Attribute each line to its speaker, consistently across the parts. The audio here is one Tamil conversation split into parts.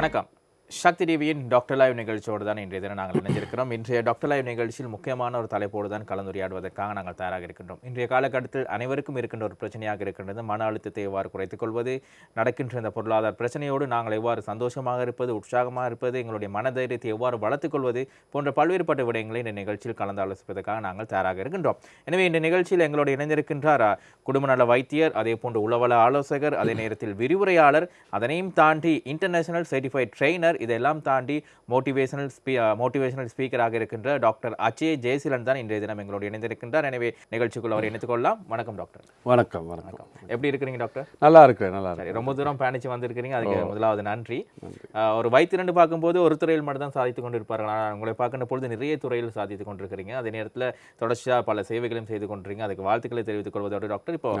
Speaker 1: வணக்கம். சக்தி டிவியின் டாக்டர் லைவ் நிகழ்ச்சியோடு தான் இன்றைய தினம் நாங்கள் இணைஞ்சிருக்கிறோம் இன்றைய டாக்டர் லைவ் நிகழ்ச்சியில் முக்கியமான ஒரு தலைப்போடு தான் கலந்துரையாடுவதற்காக நாங்கள் தயாராக இருக்கின்றோம் இன்றைய காலகட்டத்தில் அனைவருக்கும் இருக்கின்ற ஒரு பிரச்சனையாக இருக்கின்றது. மன அழுத்தத்தை எவ்வாறு குறைத்துக் கொள்வது நடக்கின்ற இந்த பொருளாதார பிரச்சனையோடு நாங்கள் எவ்வாறு சந்தோஷமாக இருப்பது உற்சாகமாக இருப்பது எங்களுடைய மனதைரியத்தை எவ்வாறு வளர்த்துக் கொள்வது போன்ற பல்வேறுபட்ட விடயங்களை இந்த நிகழ்ச்சியில் கலந்து ஆலோசிப்பதற்காக நாங்கள் தயாராக இருக்கின்றோம். எனவே இந்த நிகழ்ச்சியில் எங்களோடு இணைந்திருக்கின்றார் குடும்ப நல வைத்தியர் அதே போன்று உளவள ஆலோசகர் அதே நேரத்தில் விரிவுரையாளர் அதனையும் தாண்டி இன்டர்நேஷனல் சர்டிஃபைட் ட்ரெயினர் இதெல்லாம் தாண்டி மோட்டிவேஷனல் ஸ்பீ மோட்டிவேஷனல் ஸ்பீக்கராக இருக்கின்ற டாக்டர் அச்சே ஜெயசீலன் தான் இன்றைய தினம் எங்களோடு இணைந்திருக்கின்றார். எனவே நிகழ்ச்சிக்குள் அவர் இணைத்துக் கொள்ளலாம் வணக்கம் டாக்டர்.
Speaker 2: வணக்கம் வணக்கம்.
Speaker 1: எப்படி இருக்கிறீங்க டாக்டர்?
Speaker 2: நல்லா இருக்கிறேன் நல்லா
Speaker 1: சரி ரொம்ப தூரம் பயணிச்சு வந்திருக்கிறீங்க. அதுக்கு முதலாவது நன்றி. ஒரு வைத்தியர்னு பார்க்கும்போது ஒரு துறையில் மட்டும் தான் சாதித்து கொண்டு இருப்பார்கள் ஆனால் உங்களை பார்க்கின்ற பொழுது நிறைய துறையில் சாதித்து கொண்டிருக்கிறீங்க. அதே நேரத்தில் தொடர்ச்சியாக பல சேவைகளையும் செய்து கொண்டிருக்கீங்க அதுக்கு வாழ்த்துக்களை தெரிவித்துக் கொள்வதோடு டாக்டர் இப்போ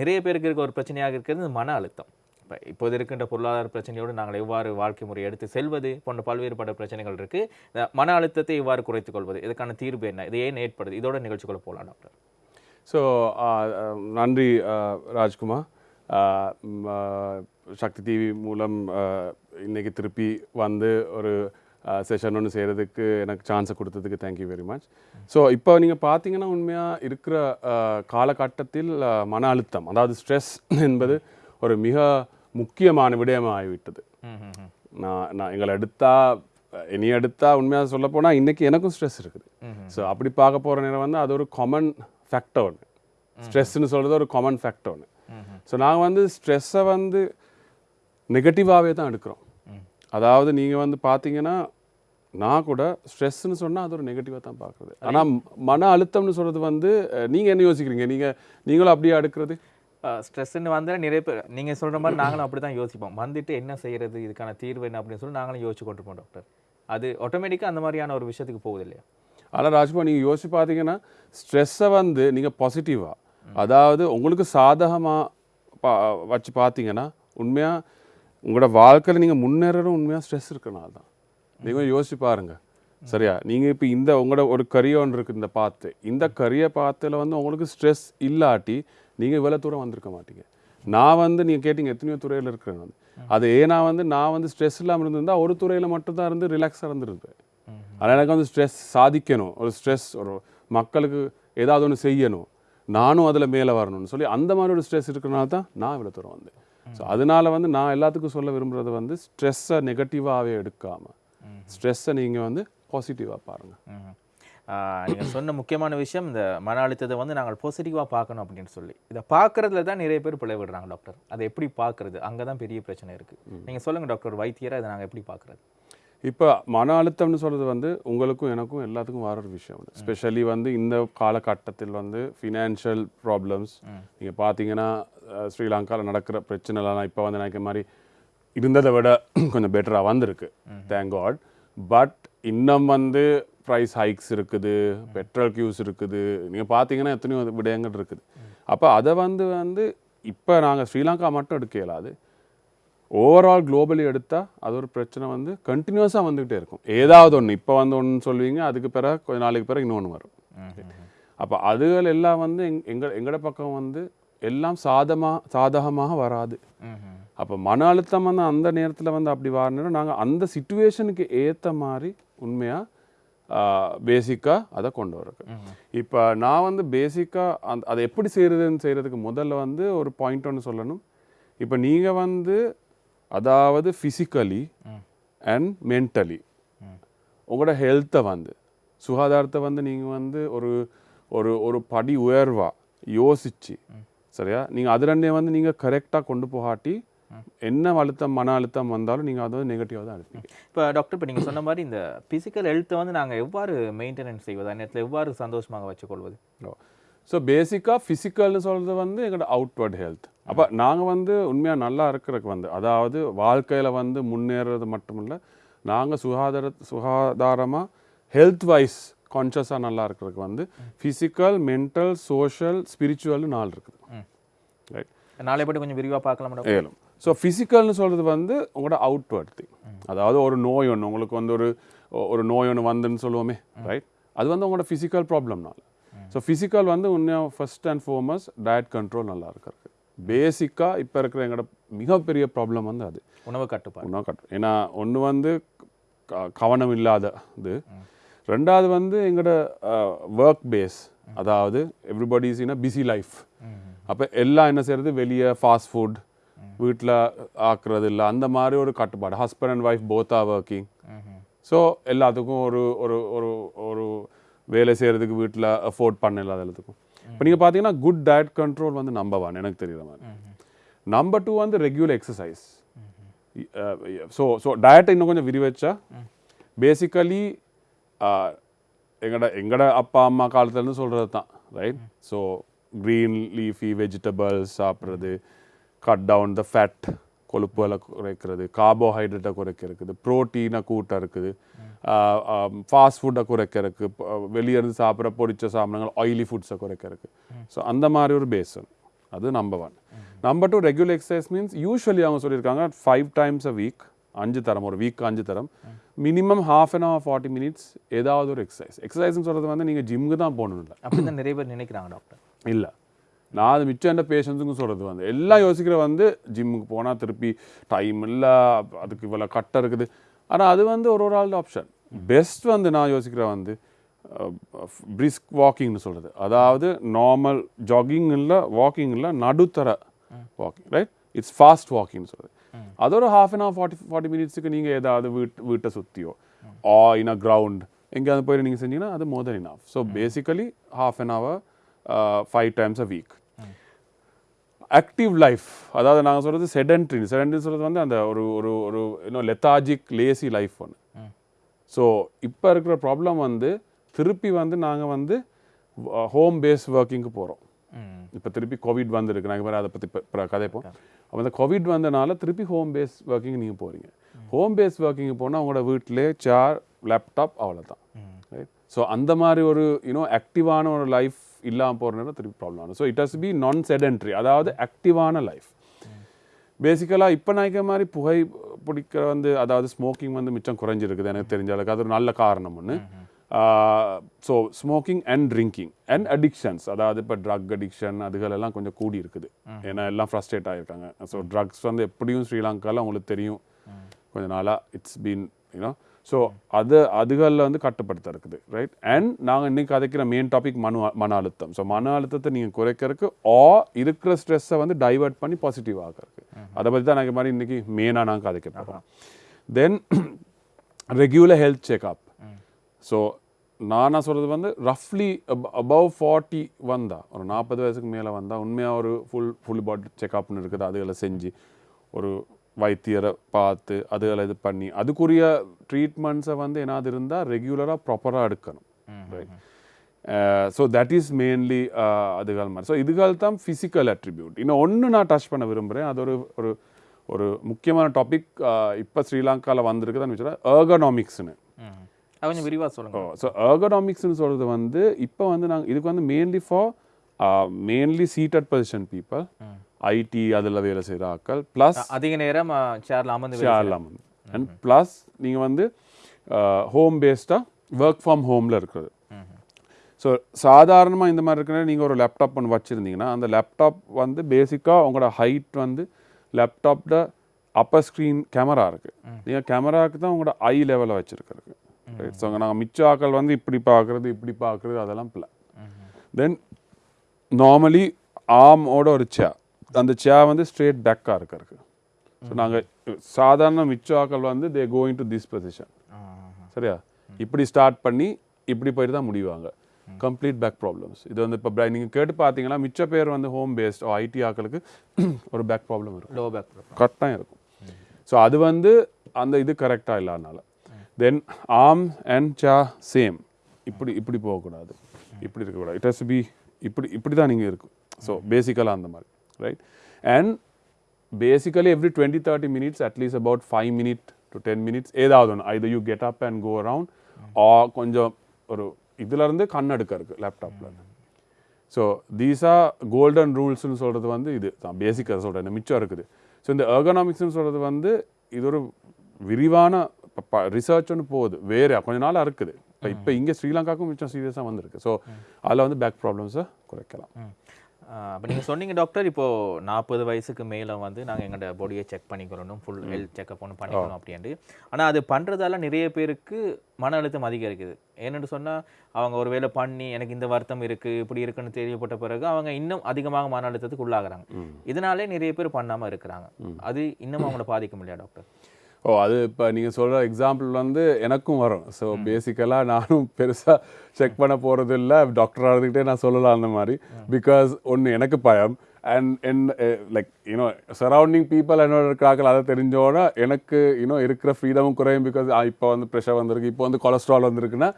Speaker 1: நிறைய பேருக்கு இருக்க ஒரு பிரச்சனையாக இருக்கிறது மன அழுத்தம். இப்போ இப்போது இருக்கின்ற பொருளாதார பிரச்சனையோடு நாங்கள் எவ்வாறு வாழ்க்கை முறை எடுத்து செல்வது போன்ற பல்வேறுபட்ட பிரச்சனைகள் இருக்குது மன அழுத்தத்தை இவ்வாறு குறைத்துக் கொள்வது இதுக்கான தீர்வு என்ன இது ஏன் ஏற்படுது? இதோட நிகழ்ச்சிக்குள்ள போகலாம் டாக்டர்.
Speaker 2: ஸோ நன்றி ராஜ்குமார். சக்தி டிவி மூலம் இன்றைக்கி திருப்பி வந்து ஒரு செஷன் ஒன்று செய்கிறதுக்கு எனக்கு சான்ஸை கொடுத்ததுக்கு தேங்க்யூ வெரி மச் ஸோ இப்போ நீங்கள் பார்த்தீங்கன்னா உண்மையாக இருக்கிற காலகட்டத்தில் மன அழுத்தம் அதாவது ஸ்ட்ரெஸ் என்பது ஒரு மிக முக்கியமான விடயமாக ஆகிவிட்டது நான் நான் எங்களை எடுத்தா இனி எடுத்தா உண்மையாக சொல்ல போனால் இன்னைக்கு எனக்கும் ஸ்ட்ரெஸ் இருக்குது. ஸோ அப்படி பார்க்க போகிற நேரம் வந்து அது ஒரு காமன் ஃபேக்டர் ஒன்று ஸ்ட்ரெஸ்ன்னு சொல்கிறது ஒரு காமன் ஃபேக்டர் ஒன்று. ஸோ நாங்கள் வந்து ஸ்ட்ரெஸ்ஸை வந்து நெகட்டிவாகவே தான் எடுக்கிறோம். அதாவது நீங்கள் வந்து பார்த்தீங்கன்னா நான் கூட ஸ்ட்ரெஸ்ன்னு சொன்னால் அது ஒரு நெகட்டிவாக தான் பார்க்குறது ஆனால் மன அழுத்தம்னு சொல்கிறது வந்து நீங்கள் என்ன யோசிக்கிறீங்க? நீங்கள் நீங்களும் அப்படியே அடுக்கிறது
Speaker 1: ஸ்ட்ரெஸ்ன்னு வந்தால் நிறைய பேர் நீங்கள் சொல்கிற மாதிரி நாங்களும் அப்படி தான் யோசிப்போம். வந்துட்டு என்ன செய்யறது இதுக்கான தீர்வு என்ன அப்படின்னு சொல்லி நாங்களும் யோசிச்சு கொண்டிருப்போம் டாக்டர் அது ஆட்டோமேட்டிக்காக அந்த மாதிரியான ஒரு விஷயத்துக்கு போகுது இல்லையா?
Speaker 2: ஆனால் ராஜ்குமார் நீங்கள் யோசிச்சு பார்த்தீங்கன்னா ஸ்ட்ரெஸ்ஸை வந்து நீங்கள் பாசிட்டிவாக அதாவது உங்களுக்கு சாதகமாக பா வச்சு பார்த்தீங்கன்னா உண்மையாக உங்களோட வாழ்க்கையில் நீங்கள் முன்னேறணும் உண்மையாக ஸ்ட்ரெஸ் இருக்கனால தான். நீங்கள் யோசிச்சு பாருங்கள் சரியா? நீங்கள் இப்போ இந்த உங்களோட ஒரு கரியர் ஒன்று இருக்குது இந்த பாத்து இந்த கரியை பாத்தில் வந்து உங்களுக்கு ஸ்ட்ரெஸ் இல்லாட்டி நீங்கள் இவ்வளோ தூரம் வந்திருக்க மாட்டீங்க. நான் வந்து நீங்கள் கேட்டீங்க எத்தனையோ துறையில் இருக்கிறேன் வந்து அது ஏன்னா வந்து நான் வந்து ஸ்ட்ரெஸ் இல்லாமல் இருந்திருந்தா ஒரு துறையில் மட்டும்தான் இருந்து ரிலாக்ஸாக இருந்திருப்பேன் ஆனால் எனக்கு வந்து ஸ்ட்ரெஸ் சாதிக்கணும். ஒரு ஸ்ட்ரெஸ் ஒரு மக்களுக்கு ஏதாவது ஒன்று செய்யணும். நானும் அதில் மேலே வரணும்னு சொல்லி அந்த மாதிரி ஒரு ஸ்ட்ரெஸ் இருக்கிறனால தான் நான் இவ்வளோ தூரம் வந்தேன். ஸோ அதனால வந்து நான் எல்லாத்துக்கும் சொல்ல விரும்புறது வந்து ஸ்ட்ரெஸ்ஸை நெகட்டிவாகவே எடுக்காமல் ஸ்ட்ரெஸ்ஸை நீங்கள் வந்து பாசிட்டிவாக பாருங்கள்
Speaker 1: ம்ஹும். ஆஹ் நீங்க சொன்ன முக்கியமான விஷயம் இந்த மன அழுத்தத்தை வந்து நாங்கள் பாசிட்டிவாக பார்க்கணும் அப்படின்னு சொல்லி. இதை பார்க்கறதுல தான் நிறைய பேர் பிழை விடுறாங்க டாக்டர் அதை எப்படி பார்க்கறது? அங்கே தான் பெரிய பிரச்சனை இருக்கு. நீங்க சொல்லுங்க டாக்டர் வைத்தியரை அதை நாங்கள் எப்படி பார்க்கறது?
Speaker 2: இப்போ மன அழுத்தம்னு சொல்கிறது வந்து உங்களுக்கும் எனக்கும் எல்லாத்துக்கும் வர ஒரு விஷயம் ஸ்பெஷலி வந்து இந்த காலகட்டத்தில் வந்து ஃபினான்ஷியல் ப்ராப்ளம்ஸ் நீங்கள் பார்த்தீங்கன்னா ஸ்ரீலங்காவில் நடக்கிற பிரச்சனைலாம் இப்போ வந்து நினைக்கிற மாதிரி இருந்ததை விட கொஞ்சம் பெட்டராக வந்திருக்கு. தேங்க் காட் பட் இன்னும் வந்து ப்ரைஸ் ஹைக்ஸ் இருக்குது பெட்ரோல் கியூஸ் இருக்குது. நீங்கள் பார்த்தீங்கன்னா எத்தனையோ விடயங்கள் இருக்குது. அப்போ அதை வந்து வந்து இப்போ நாங்கள் ஸ்ரீலங்கா மட்டும் எடுக்க இயலாது. ஓவரால் குளோபலி எடுத்தால் அது ஒரு பிரச்சனை வந்து கண்டினியூஸாக வந்துக்கிட்டே இருக்கும். ஏதாவது ஒன்று இப்போ வந்து ஒன்று சொல்லுவீங்க அதுக்கு பிறகு கொஞ்ச நாளைக்கு பிறகு இன்னொன்று வரும். அப்போ அதுகள் எல்லாம் வந்து எங் எங்கள் எங்களோட பக்கம் வந்து எல்லாம் சாதமாக சாதகமாக வராது. அப்போ மன அழுத்தம் வந்து அந்த நேரத்தில் வந்து அப்படி வரணும் நாங்கள் அந்த சுச்சுவேஷனுக்கு ஏற்ற மாதிரி உண்மையாக பேசிக்காக அதை கொண்டு வரக்கு இப்போ நான் வந்து பேசிக்காக அந்த அதை எப்படி செய்கிறதுன்னு செய்கிறதுக்கு முதல்ல வந்து ஒரு பாயிண்ட் ஒன்று சொல்லணும். இப்போ நீங்கள் வந்து அதாவது ஃபிசிக்கலி அண்ட் மென்டலி உங்களோட ஹெல்த்தை வந்து சுகாதாரத்தை வந்து நீங்கள் வந்து ஒரு ஒரு ஒரு படி உயர்வா யோசிச்சு சரியா? நீங்கள் அது ரெண்டே வந்து நீங்கள் கரெக்டாக கொண்டு போகாட்டி என்ன அழுத்தம் மன அழுத்தம் வந்தாலும் நீங்கள் அதை நெகட்டிவாக தான் எடுப்பீங்க
Speaker 1: இப்போ டாக்டர் இப்போ நீங்க சொன்ன மாதிரி இந்த பிசிக்கல் ஹெல்த்தை வந்து நாங்கள் எவ்வாறு மெயின்டெனன்ஸ் செய்வது? அந்த நேரத்தில் எவ்வாறு சந்தோஷமாக வச்சுக்கொள்வது?
Speaker 2: ஸோ பேசிக்காக ஃபிசிக்கல்னு சொல்கிறது வந்து எங்களோட அவுட்வர்ட் ஹெல்த் அப்போ நாங்கள் வந்து உண்மையாக நல்லா இருக்கிறதுக்கு வந்து அதாவது வாழ்க்கையில் வந்து முன்னேறது மட்டும் இல்லை நாங்கள் சுகாதார சுகாதாரமாக ஹெல்த் வைஸ் கான்ஷியஸாக நல்லா இருக்கிறதுக்கு வந்து ஃபிசிக்கல் மென்டல் சோஷியல் ஸ்பிரிச்சுவல்னு நாலு இருக்குது. ரைட்
Speaker 1: நாளை பற்றி கொஞ்சம் விரிவாக பார்க்கலாம்
Speaker 2: ஏழும் ஸோ ஃபிசிக்கல்னு சொல்கிறது வந்து உங்களோட அவுட்வர்ட் திங் அதாவது ஒரு நோய் ஒன்று உங்களுக்கு வந்து ஒரு ஒரு நோய் ஒன்று வந்துன்னு சொல்லுவோமே ரைட் அது வந்து உங்களோட ஃபிசிக்கல் ப்ராப்ளம்னால ஸோ ஃபிசிக்கல் வந்து உண்மையாக first and foremost diet control நல்லா இருக்கிறது பேசிக்காக இப்போ இருக்கிற எங்களோட மிகப்பெரிய ப்ராப்ளம் வந்து அது.
Speaker 1: உணவு கட்டுப்பாடு.
Speaker 2: உணவு கட்டு ஏன்னா ஒன்று வந்து கவனம் இல்லாத இது. ரெண்டாவது வந்து எங்களோட ஒர்க் பேஸ் அதாவது everybody's in a busy life அப்போ எல்லாம் என்ன செய்யறது வெளியே ஃபாஸ்ட் ஃபுட் வீட்டில் ஆக்குறது இல்லை அந்த மாதிரி ஒரு கட்டுப்பாடு. ஹஸ்பண்ட் அண்ட் ஒய்ஃப் போத்தா ஒர்க்கிங் ஸோ எல்லாத்துக்கும் ஒரு ஒரு ஒரு ஒரு வேலை செய்கிறதுக்கு வீட்டில் அஃபோர்ட் பண்ண இல்லாத எல்லாத்துக்கும். இப்போ நீங்கள் பார்த்தீங்கன்னா குட் டயட் கண்ட்ரோல் வந்து நம்பர் ஒன் எனக்கு தெரியுற மாதிரி. நம்பர் டூ வந்து ரெகுலர் எக்ஸசைஸ் ஸோ ஸோ டயட்டை இன்னும் கொஞ்சம் விரிவச்சா பேசிக்கலி எங்கட எங்கட அப்பா அம்மா காலத்துலேருந்து சொல்கிறது தான் right so green leafy vegetables சாப்பிட்றது கட் டவுன் த ஃபேட் கொழுப்புகளை குறைக்கிறது கார்போஹைட்ரேட்டை குறைக்கிறதுக்கு ப்ரோட்டீனை கூட்ட இருக்குது. ஃபாஸ்ட் ஃபுட்டை குறைக்கிறதுக்கு வெளியே இருந்து சாப்பிட்ற பொரிச்ச சாப்பிடங்கள் ஆயிலி ஃபுட்ஸை குறைக்கிறதுக்கு. ஸோ அந்த மாதிரி ஒரு பேசன் அது number one number two regular exercise means usually அவங்க சொல்லியிருக்காங்க ஃபைவ் டைம்ஸ் அ வீக் அஞ்சு தரம் ஒரு வீக் அஞ்சு தரம். Minimum half an hour forty minutes ஏதாவது ஒரு எக்ஸசைஸ் எக்ஸசைஸ்னு சொல்கிறது வந்து நீங்கள் ஜிம்முக்கு தான் போகணும் இல்லை
Speaker 1: அப்படிதான் நிறைய பேர் நினைக்கிறாங்க டாக்டர்
Speaker 2: இல்லை. நான் அது மிச்சம் என்ன பேஷண்ட்ஸுக்கும் சொல்கிறது வந்து எல்லாம் யோசிக்கிற வந்து ஜிம்முக்கு போனால் திருப்பி டைம் இல்லை அதுக்கு இவ்வளோ கட்டை இருக்குது. ஆனால் அது வந்து ஒரு ஒரு ஆள் ஆப்ஷன் பெஸ்ட் வந்து நான் யோசிக்கிற வந்து பிரிஸ்க் வாக்கிங்னு சொல்கிறது அதாவது நார்மல் ஜாகிங் இல்லை வாக்கிங் இல்லை நடுத்தர வாக்கிங் ரைட் இட்ஸ் ஃபாஸ்ட் வாக்கிங்னு சொல்கிறது அது ஒரு half an hour forty forty மினிட்ஸுக்கு நீங்கள் ஏதாவது வீட் வீட்டை சுற்றியோ ஆ இன் அ கிரவுண்ட் எங்கேயாவது போய் நீங்கள் செஞ்சீங்கன்னா அது more then enough so basically half an hour five times a week active life அதாவது நாங்கள் சொல்கிறது செடன்ட்ரி செடன்ட்ரி சொல்கிறது வந்து அந்த ஒரு ஒரு ஒரு இன்னும் லெத்தாஜிக் லேசி லைஃப் ஒன்று ஸோ இப்போ இருக்கிற ப்ராப்ளம் வந்து திருப்பி வந்து நாங்கள் வந்து ஹோம் பேஸ் ஒர்க்கிங்க்கு போகிறோம் இப்போ திருப்பி கோவிட் வந்திருக்கு. நாங்கள் வேறு அதை பற்றி கதைப்போம். அப்போ அந்த கோவிட் வந்தனால திருப்பி ஹோம் பேஸ் ஒர்க்கிங் நீங்கள் போகிறீங்க ஹோம் பேஸ் ஒர்க்கிங் போனால் உங்களோட வீட்டிலே சேர் லேப்டாப் அவ்வளோதான் ரைட் ஸோ அந்த மாதிரி ஒரு யூனோ ஆக்டிவான ஒரு லைஃப் இல்லாமல் போகிறனால திருப்பி ப்ராப்ளம் ஆகும். So it has be non sedentary அதாவது ஆக்டிவான லைஃப் பேசிக்கலாக இப்போ நினைக்கிற மாதிரி புகை பிடிக்கிற வந்து அதாவது ஸ்மோக்கிங் வந்து மிச்சம் குறைஞ்சிருக்குது எனக்கு தெரிஞ்ச அளவுக்கு. அது ஒரு நல்ல காரணம் ஒன்று so smoking and drinking and addictions அதாவது இப்போ ட்ரக் அடிக்ஷன் அதுகளெல்லாம் கொஞ்சம் கூடி இருக்குது. ஏன்னா எல்லாம் ஃப்ரஸ்ட்ரேட் ஆகிருக்காங்க ஸோ ட்ரக்ஸ் வந்து எப்படியும் ஸ்ரீலங்காவில் உங்களுக்கு தெரியும். கொஞ்ச நாளாக இட்ஸ் பீன் யூனோ ஸோ அது அதுகளில் வந்து கட்டுப்படுத்த இருக்குது ரைட் அண்ட் நாங்கள் இன்னைக்கு கதைக்கிற மெயின் டாபிக் மனு மன அழுத்தம். ஸோ மன அழுத்தத்தை நீங்கள் குறைக்கிறதுக்கு ஆ இருக்கிற ஸ்ட்ரெஸ்ஸை வந்து டைவர்ட் பண்ணி பாசிட்டிவ் ஆகிறதுக்கு அதை பற்றி தான் நாங்கள் மாதிரி இன்னைக்கு மெயினாக நாங்கள் கதைக்க போகிறோம் then regular health checkup so நானா சொல்கிறது வந்து ரஃப்லி அபவ் ஃபார்ட்டி வந்தா ஒரு நாற்பது வயசுக்கு மேலே வந்தால் உண்மையாக ஒரு ஃபுல் ஃபுல் பாடி செக்அப்னு இருக்குது அதுகளை செஞ்சு ஒரு வைத்தியரை பார்த்து அதுகளை இது பண்ணி அதுக்குரிய ட்ரீட்மெண்ட்ஸை வந்து என்னது இருந்தால் ரெகுலராக ப்ராப்பராக எடுக்கணும். Right so that is mainly அதுகள் மாதிரி. ஸோ இதுகள் தான் ஃபிசிக்கல் அட்ரிபியூட் இன்னும் ஒன்று நான் டச் பண்ண விரும்புகிறேன் அது ஒரு ஒரு ஒரு முக்கியமான டாபிக் இப்போ ஸ்ரீலங்காவில் வந்திருக்குதுன்னு வச்சுன்னா ஏர்கனாமிக்ஸ்னு
Speaker 1: கொஞ்சம் விரிவாக சொல்லுங்க.
Speaker 2: ஸோ ஏர்கனாமிக்ஸ்னு சொல்கிறது வந்து இப்போ வந்து நாங்கள் இதுக்கு வந்து mainly for mainly seated position people IT அதில் வேலை செய்கிற ஆட்கள் ப்ளஸ்
Speaker 1: அதிக நேரம் சேர்ல அமர்ந்து வேலை
Speaker 2: ஷேர்லாம் அண்ட் ப்ளஸ் நீங்கள் வந்து ஹோம் பேஸ்டாக ஒர்க் ஃப்ரம் ஹோமில் இருக்கிறது. ஸோ சாதாரணமாக இந்த மாதிரி இருக்கிற நீங்கள் ஒரு லேப்டாப் ஒன்று வச்சுருந்தீங்கன்னா அந்த லேப்டாப் வந்து பேசிக்காக உங்களோட ஹைட் வந்து லேப்டாப்பில் அப்பர் ஸ்க்ரீன் கேமரா இருக்குது நீங்கள் கேமராவுக்கு தான் உங்களோட ஐ லெவலில் வச்சுருக்கிறது ரைட் ஸோ நாங்கள் மிச்ச ஆக்கள் வந்து இப்படி பார்க்குறது இப்படி பார்க்குறது அதெல்லாம் பிள்ளை தென் நார்மலி ஆர்மோட ஒரு சேர் அந்த சேர் வந்து ஸ்ட்ரெயிட் பேக்காக இருக்கிறது ஸோ நாங்கள் சாதாரண மிச்ச ஆக்கள் வந்து they going to this position சரியா? இப்படி ஸ்டார்ட் பண்ணி இப்படி போயிட்டு தான் முடிவாங்க. கம்ப்ளீட் பேக் ப்ராப்ளம்ஸ் இது வந்து இப்போ நீங்கள் கேட்டு பார்த்தீங்கன்னா மிச்ச பேர் வந்து ஹோம் பேஸ்ட் ஐடி ஆக்களுக்கு ஒரு பேக் ப்ராப்ளம் இருக்கும்.
Speaker 1: லோ பேக்
Speaker 2: கரெக்டாக இருக்கும். ஸோ அது வந்து அந்த இது கரெக்டாக இல்லாதனால. தென் ஆர்ம் அண்ட் சா சேம் இப்படி இப்படி போகக்கூடாது. இப்படி இருக்கக்கூடாது. இட் ஹஸ் பி இப்படி இப்படி தான் நீங்கள் இருக்கும். ஸோ பேசிக்கலாக அந்த மாதிரி. Right and basically every twenty thirty minutes at least about five minute to ten minutes ஏதாவது ஒன்று either you get up and go around ah கொஞ்சம் ஒரு இதுலேருந்து கண்ணெடுக்க இருக்குது லேப்டாப்பில் ஸோ தீஸ் ஆர் கோல்டன் ரூல்ஸ்னு சொல்கிறது வந்து இது. தான் பேசிக்காக சொல்கிறேன் மிச்சம் இருக்குது. ஸோ இந்த எர்கனாமிக்ஸ்னு சொல்கிறது வந்து இது ஒரு விரிவான ரிசர்ச் ஒன்று போகுது. வேறு கொஞ்ச நாளாக இருக்குது. இப்போ இப்போ இங்கே ஸ்ரீலங்காவுக்கும் மிச்சம் சீரியஸாக வந்திருக்கு. ஸோ அதில் வந்து பேக் ப்ராப்ளம்ஸை குறைக்கலாம்.
Speaker 1: அப்போ நீங்கள் சொன்னீங்க டாக்டர் இப்போ நாற்பது வயசுக்கு மேலே வந்து நாங்கள் எங்களோட பாடியை செக் பண்ணிக்கிறோம் ஃபுல் ஹெல்த் செக்அப் ஒன்று பண்ணிக்கணும் அப்படின்ட்டு. ஆனால் அது பண்ணுறதால நிறைய பேருக்கு மன அழுத்தம் அதிகரிக்குது. ஏன்னு சொன்னால் அவங்க ஒரு வேளை பண்ணி எனக்கு இந்த வருத்தம் இருக்குது இப்படி இருக்குன்னு தெரியப்பட்ட பிறகு அவங்க இன்னும் அதிகமாக மன அழுத்தத்துக்கு உள்ளாகுறாங்க. இதனாலே நிறைய பேர் பண்ணாமல் இருக்கிறாங்க. அது இன்னும் அவங்கள பாதிக்க முடியாது டாக்டர்
Speaker 2: ஓ அது இப்போ நீங்கள் சொல்கிற எக்ஸாம்பிள் வந்து எனக்கும் வரும். ஸோ பேசிக்கலாக நானும் பெருசாக செக் பண்ண போகிறது இல்லை டாக்டர் ஆகிறதுக்கிட்டே நான் சொல்லலாம் அந்த மாதிரி. பிகாஸ் ஒன்று எனக்கு பயம். And N like you know surrounding people என்னோட இருக்கிறார்கள் அதை தெரிஞ்சோன்னா எனக்கு இன்னும் இருக்கிற ஃப்ரீடமும் குறையும். பிகாஸ் இப்போ வந்து ப்ரெஷர் வந்திருக்கு. இப்போ வந்து கொலஸ்ட்ரால் வந்திருக்குன்னா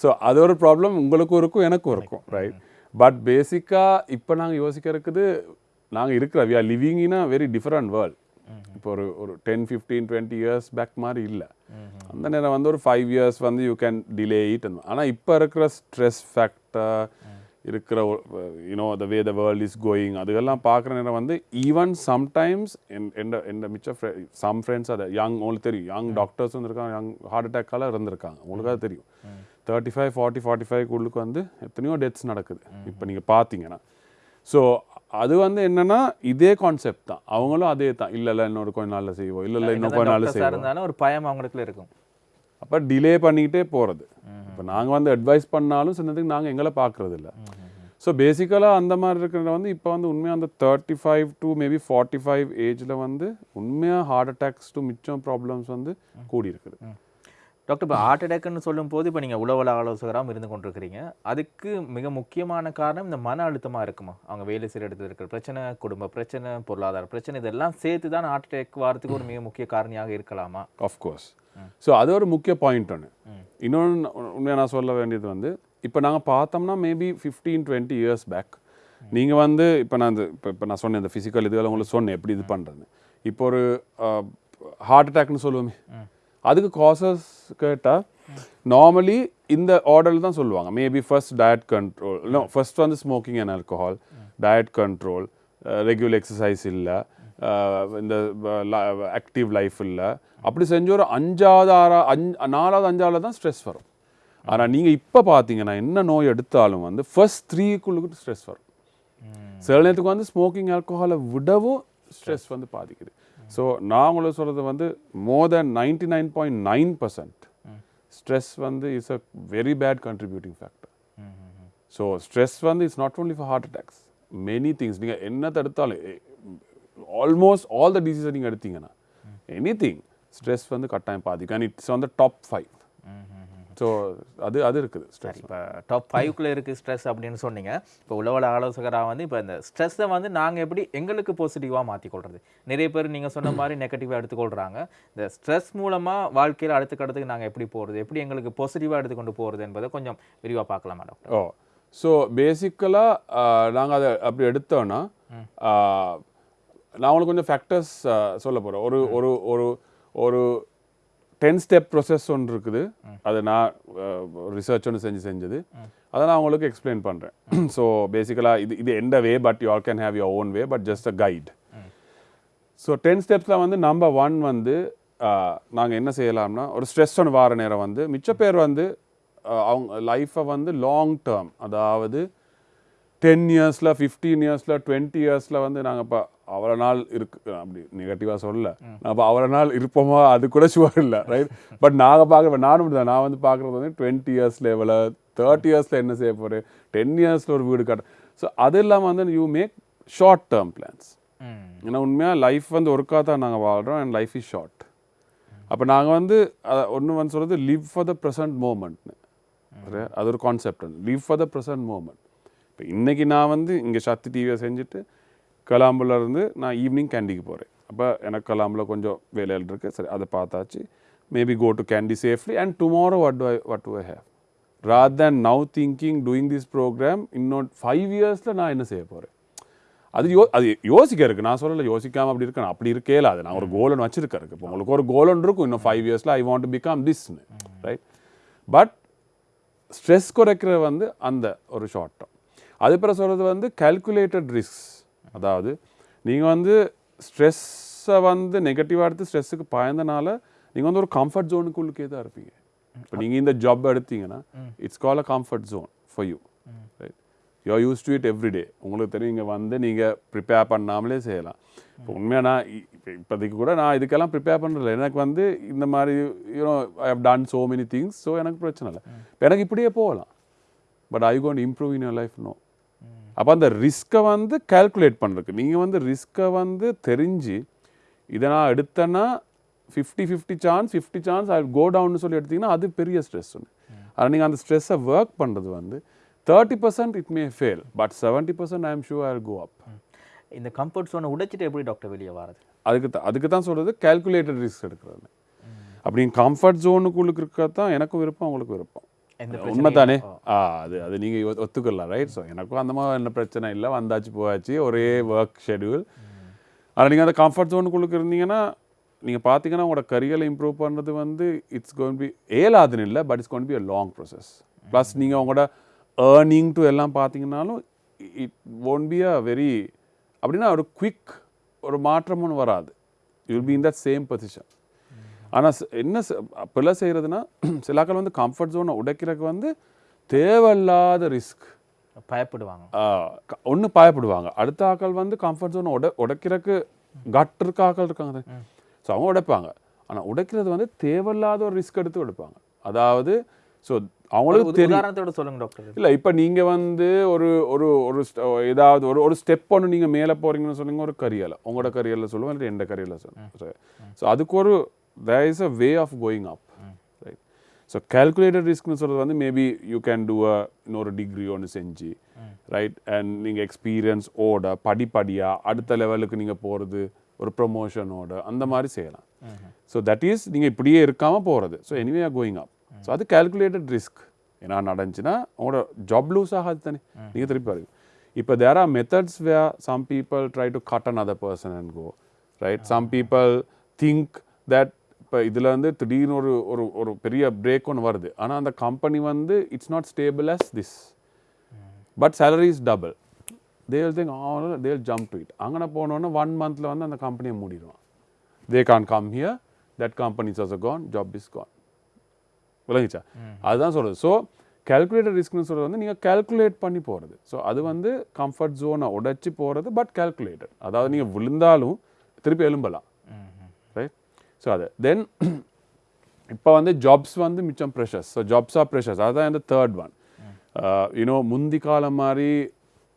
Speaker 2: ஸோ அது ஒரு ப்ராப்ளம் உங்களுக்கும் இருக்கும் எனக்கும் இருக்கும் ரைட் பட் பேசிக்காக இப்போ நாங்கள் யோசிக்க இருக்குது நாங்கள் இருக்கிற we are living in a very different world இப்போ ஒரு ஒரு ten fifteen twenty years back மாதிரி இல்லை. அந்த நேரம் வந்து ஒரு ஃபைவ் இயர்ஸ் வந்து யூ கேன் டிலே இட் ஆனால் இப்போ இருக்கிற ஸ்ட்ரெஸ் ஃபேக்டர் இருக்கிற you know the way the world is going அதுக்கெல்லாம் பார்க்குற நேரம் வந்து ஈவன் சம்டைம்ஸ் எந்த எந்த மிச்ச சம் ஃப்ரெண்ட்ஸ் அதை யங் உங்களுக்கு தெரியும். யங் டாக்டர்ஸ் இருந்திருக்காங்க யங் ஹார்ட் அட்டாக்கால இருந்திருக்காங்க. உங்களுக்கு அது தெரியும். Thirty five forty forty five உள்ளுக்கு வந்து எத்தனையோ டெத்ஸ் நடக்குது. இப்போ நீங்கள் பார்த்தீங்கன்னா ஸோ அது வந்து என்னன்னா இதே கான்செப்ட் தான். அவங்களும் அதே தான். இல்லை இல்லை இன்னொரு கொஞ்ச நாளில் செய்வோம். இல்லை இல்லை இன்னும் கொஞ்ச நாளில் செய்வோம்.
Speaker 1: ஒரு பயம் அவங்களுக்குள்ள இருக்கும்.
Speaker 2: அப்போ டிலே பண்ணிக்கிட்டே போகிறது இப்போ நாங்கள் வந்து அட்வைஸ் பண்ணாலும் சின்னதுக்கு நாங்கள் எங்களை பார்க்கறது இல்லை ஸோ பேசிக்கலாக அந்த மாதிரி இருக்கிறத வந்து இப்போ வந்து உண்மையாக அந்த thirty five to maybe forty five ஏஜில் வந்து உண்மையாக ஹார்ட் அட்டாக்ஸ் டு மிச்சம் ப்ராப்ளம்ஸ் வந்து கூடி இருக்குது
Speaker 1: டாக்டர் இப்போ ஹார்ட் அட்டாக்னு சொல்லும்போது இப்போ நீங்கள் உளவல ஆலோசகராகவும் இருந்து கொண்டிருக்கிறீங்க. அதுக்கு மிக முக்கியமான காரணம் இந்த மன அழுத்தமாக இருக்குமா? அவங்க வேலை செய்கிற இடத்துல இருக்கிற பிரச்சனை குடும்ப பிரச்சனை பொருளாதார பிரச்சனை இதெல்லாம் சேர்த்து தான் ஹார்ட் அட்டாக் வரதுக்கு ஒரு மிக முக்கிய காரணியாக இருக்கலாமா?
Speaker 2: ஆஃப்கோர்ஸ் ஸோ அது ஒரு முக்கிய பாயிண்ட் ஒன்று இன்னொன்று உண்மையாக நான் சொல்ல வேண்டியது வந்து இப்போ நாங்கள் பார்த்தோம்னா maybe fifteen twenty years back நீங்கள் வந்து இப்போ நான் இந்த இப்போ இப்போ நான் சொன்னேன் இந்த ஃபிசிக்கல் இதுகளை உங்களுக்கு சொன்னேன் எப்படி இது பண்ணுறது இப்போ ஒரு ஹார்ட் அட்டாக்னு சொல்லுவோமே. அதுக்கு காசஸ் கேட்டால் நார்மலி இந்த ஆர்டரில் தான் சொல்லுவாங்க. Maybe first diet control no first வந்து smoking and alcohol diet control regular exercise இல்லை இந்த ஆக்டிவ் லைஃப் இல்லை. அப்படி செஞ்ச ஒரு அஞ்சாவது ஆறா அஞ்சு நாலாவது அஞ்சாவது தான் ஸ்ட்ரெஸ் வரும். ஆனால் நீங்கள் இப்போ பார்த்தீங்கன்னா என்ன நோய் எடுத்தாலும் வந்து ஃபர்ஸ்ட் த்ரீக்குள்ளுக்கு ஸ்ட்ரெஸ் வரும். சில நேரத்துக்கு வந்து ஸ்மோக்கிங் ஆல்கஹாலை விடவும் ஸ்ட்ரெஸ் வந்து பாதிக்குது. ஸோ நான் உங்களுக்கு சொல்கிறது வந்து more then ninety nine point nine percent stress வந்து is a very bad contributing factor so stress வந்து it's not only for heart attacks many things நீங்கள் என்ன தடுத்தாலும் ஆல்மோஸ்ட் ஆல் த டிசீஸை நீங்கள் எடுத்தீங்கன்னா எனி திங் ஸ்ட்ரெஸ் வந்து கட்டாயம் பாதிக்கும். அண்ட் இட்ஸ் வந்து டாப் ஃபைவ் ஸோ அது அது இருக்குது ஸ்ட்ரெஸ்
Speaker 1: இப்போ டாப் ஃபைவ்க்குள்ளே இருக்குது ஸ்ட்ரெஸ் அப்படின்னு சொன்னீங்க. இப்போ உளவல ஆலோசகராக வந்து இப்போ இந்த ஸ்ட்ரெஸ்ஸை வந்து நாங்கள் எப்படி எங்களுக்கு பாசிட்டிவாக மாற்றிக்கொள்றது நிறைய பேர் நீங்கள் சொன்ன மாதிரி நெகட்டிவாக எடுத்துக்கொள்கிறாங்க இந்த ஸ்ட்ரெஸ் மூலமாக வாழ்க்கையில் அடுத்த கட்டத்துக்கு நாங்கள் எப்படி போகிறது எப்படி எங்களுக்கு பாசிட்டிவாக எடுத்துக்கொண்டு போகிறது என்பதை கொஞ்சம் விரிவாக பார்க்கலாமா டாக்டர்
Speaker 2: ஓ ஸோ பேசிக்கலாக நாங்கள் அதை அப்படி எடுத்தோன்னா நான் உங்களுக்கு கொஞ்சம் ஃபேக்டர்ஸ் சொல்ல போகிறேன் ஒரு ஒரு ஒரு ஒரு டென் ஸ்டெப் ப்ரொசஸ் ஒன்று இருக்குது. அதை நான் ரிசர்ச் ஒன்று செஞ்சு செஞ்சது. அதை நான் உங்களுக்கு எக்ஸ்பிளைன் பண்ணுறேன் ஸோ பேசிக்கலாக இது இது எந்த way but you all can have your own way but just a guide so ten ஸ்டெப்ஸில் வந்து நம்பர் ஒன் வந்து நாங்கள் என்ன செய்யலாம்னா ஒரு ஸ்ட்ரெஸ் ஒன்று வார நேரம் வந்து மிச்ச பேர் வந்து அவங்க லைஃப்பை வந்து லாங் டேர்ம் அதாவது டென் இயர்ஸில் ஃபிஃப்டீன் இயர்ஸில் டுவெண்ட்டி இயர்ஸில் வந்து நாங்கள் இப்போ அவ்வளோ நாள் இருக்கு. அப்படி நெகட்டிவாக சொல்லல. இப்போ அவ்வளோ நாள் இருப்போமா? அது கூட ஷுவர் இல்லை ரைட் பட் நாங்கள் பார்க்குற நானும் தான் நான் வந்து பார்க்குறது வந்து டுவெண்ட்டி இயர்ஸ் லெவலில் தேர்ட்டி இயர்ஸில் என்ன செய்ய போகிறேன் டென் இயர்ஸில் ஒரு வீடு கட்ட ஸோ அது இல்லாமல் வந்து you make short term plans ஏன்னா உண்மையாக லைஃப் வந்து ஒருக்கா தான் நாங்கள் வாழ்கிறோம் அண்ட் லைஃப் இஸ் ஷார்ட் அப்போ நாங்கள் வந்து ஒன்று வந்து சொல்கிறது லிவ் ஃபார் த ப்ரெசன்ட் மூமெண்ட்னு அது ஒரு concept live for the present moment இப்போ இன்றைக்கி நான் வந்து இங்கே சக்தி டிவியை செஞ்சுட்டு கலாம்புல இருந்து நான் ஈவினிங் கேண்டிக்கு போகிறேன் அப்போ எனக்கு கலாம்பில் கொஞ்சம் வேலைகள் இருக்குது சரி அதை பார்த்தாச்சு. Maybe go to Kandy safely and tomorrow what to I what to I have rather than now thinking doing this program இன்னொரு ஃபைவ் இயர்ஸில் நான் என்ன செய்ய போகிறேன் அது யோ அது யோசிக்க இருக்கு. நான் சொல்லலை யோசிக்காமல் அப்படி இருக்கணும். அப்படி இருக்கே இல்லை. அது நான் ஒரு கோலன் வச்சிருக்கேன் இருக்கு. இப்போ உங்களுக்கு ஒரு கோலன் இருக்கும். இன்னும் ஃபைவ் இயர்ஸில் ஐ வாண்ட் டு பிகம் திஸ்னு ரைட் பட் ஸ்ட்ரெஸ் குறைக்கிறது வந்து அந்த ஒரு ஷார்ட் டேர்ம் அது பிறகு சொல்கிறது வந்து கால்குலேட்டட் ரிஸ்க் அதாவது நீங்கள் வந்து ஸ்ட்ரெஸ்ஸை வந்து நெகட்டிவாக எடுத்து ஸ்ட்ரெஸ்ஸுக்கு பயந்தனால நீங்கள் வந்து ஒரு கம்ஃபர்ட் ஜோனுக்குள்ளுக்கே தான் இருப்பீங்க. இப்போ நீங்கள் இந்த ஜாப் எடுத்தீங்கன்னா it's call a comfort zone for you right you use to it everyday உங்களுக்கு தெரியும் இங்கே வந்து நீங்கள் ப்ரிப்பேர் பண்ணாமலே செய்யலாம். இப்போ உண்மையாக நான் இப்போதைக்கு கூட நான் இதுக்கெல்லாம் ப்ரிப்பேர் பண்ணுறதில்ல எனக்கு வந்து இந்த மாதிரி you know I have done so many things so எனக்கு பிரச்சனை இல்லை. இப்போ எனக்கு இப்படியே போகலாம். But I can't improve in your life no அப்போ அந்த ரிஸ்க்கை வந்து கால்குலேட் பண்ணுறதுக்கு நீங்கள் வந்து ரிஸ்க்கை வந்து தெரிஞ்சு இதை நான் எடுத்தேன்னா fifty fifty chance fifty chance I go டவுன்னு சொல்லி எடுத்தீங்கன்னா அது பெரிய ஸ்ட்ரெஸ் ஒன்று ஆனால் நீங்கள் அந்த ஸ்ட்ரெஸ்ஸை ஒர்க் பண்ணுறது வந்து thirty percent it may fail but seventy percent I am sure I go up
Speaker 1: இந்த கம்ஃபர்ட் ஜோனை உடைச்சிட்டு எப்படி டாக்டர் வெளியே வரது
Speaker 2: அதுக்கு தான் அதுக்கு தான் சொல்கிறது கால்குலேட்டட் ரிஸ்க் எடுக்கிறது. அப்படி கம்ஃபர்ட் ஜோனுக்குள்ளுக்கு இருக்க தான் எனக்கும் விருப்பம் உங்களுக்கு விருப்பம்.
Speaker 1: எந்த
Speaker 2: உண்மை தானே ஆ. அது அது நீங்கள் ஒத்துக்கலாம் ரைட் ஸோ எனக்கும் அந்த மாதிரி என்ன பிரச்சனை இல்லை. வந்தாச்சு போயாச்சு ஒரே ஒர்க் ஷெடியூல் ஆனால் நீங்கள் அந்த கம்ஃபர்ட் ஜோனுக்குள்ளுக்கு இருந்தீங்கன்னா நீங்கள் பார்த்தீங்கன்னா உங்களோட கரியரை இம்ப்ரூவ் பண்ணுறது வந்து இட்ஸ் கோன் பி ஏலாதுன்னு இல்லை but it's gonna be a long process plus நீங்கள் உங்களோட ஏர்னிங் டு எல்லாம் பார்த்தீங்கன்னாலும் it won't be a very அப்படின்னா ஒரு குவிக் ஒரு மாற்றம் ஒன்று வராது. You will be in that same position ஆனால் என்ன அப்பெல்லாம் செய்கிறதுனா சிலாக்கள் வந்து கம்ஃபர்ட் ஜோனை உடைக்கிறதுக்கு வந்து தேவையில்லாத ரிஸ்க்
Speaker 1: பயப்படுவாங்க.
Speaker 2: ஒன்று பயப்படுவாங்க. அடுத்த ஆக்கள் வந்து கம்ஃபர்ட் ஜோனை உட உடைக்கிறதுக்கு கட் இருக்க ஆக்கள் இருக்காங்க. ஸோ அவங்க உடைப்பாங்க. ஆனால் உடைக்கிறது வந்து தேவையில்லாத ஒரு ரிஸ்க் எடுத்து உடைப்பாங்க. அதாவது ஸோ அவங்களுக்கு
Speaker 1: உதாரணத்தோட சொல்லுங்க டாக்டர்
Speaker 2: இல்லை இப்போ நீங்கள் வந்து ஒரு ஒரு ஒரு ஏதாவது ஒரு ஒரு ஸ்டெப் ஒன்று நீங்கள் மேலே போகிறீங்கன்னு சொன்னீங்க ஒரு கரியலை உங்களோட கரியரில் சொல்லுவோம் இல்லை எந்த கரியரில் சொல்லுவோம் ஸோ அதுக்கு ஒரு there is a way of going up right so calculated ரிஸ்க்னு சொல்கிறது வந்து maybe you can do a இன்னொரு டிகிரி ஒன்று செஞ்சு ரைட் அண்ட் நீங்கள் எக்ஸ்பீரியன்ஸ் ஓட படிப்படியாக அடுத்த லெவலுக்கு நீங்கள் போகிறது ஒரு ப்ரொமோஷனோட அந்த மாதிரி செய்யலாம். ஸோ தட் இஸ் நீங்கள் இப்படியே இருக்காமல் போகிறது so anyway are going up so அது கேல்குலேட்டட் ரிஸ்க் ஏன்னா நடந்துச்சுன்னா உங்களோட ஜாப் லூஸ் ஆகாது தானே. நீங்கள் திருப்பி பாருங்க. இப்போ there are methods way some people try to cut another person and go right some people think that இப்போ இதில் வந்து திடீர்னு ஒரு ஒரு ஒரு பெரிய பிரேக் ஒன்று வருது. ஆனால் அந்த கம்பெனி வந்து it's not stable as this but salary is double they'll think all they'll jump to it அங்கே போனோன்னே ஒன் மந்தில் வந்து அந்த கம்பெனியை மூடிடுவான். They can come here that company is also gone job is gone விளங்கிச்சா? அதுதான் சொல்கிறது ஸோ calculated ரிஸ்க்னு சொல்கிறது வந்து நீங்கள் calculate பண்ணி போகிறது ஸோ அது வந்து கம்ஃபர்ட் ஜோனை உடைச்சி போகிறது பட் calculated. அதாவது நீங்கள் விழுந்தாலும் திருப்பி எழும்பலாம். ஸோ அது. தென் இப்போ வந்து ஜாப்ஸ் வந்து மிச்சம் pressures so jobs are pressures அதுதான் இந்த தேர்ட் ஒன் யூனோ முந்தி காலம் மாதிரி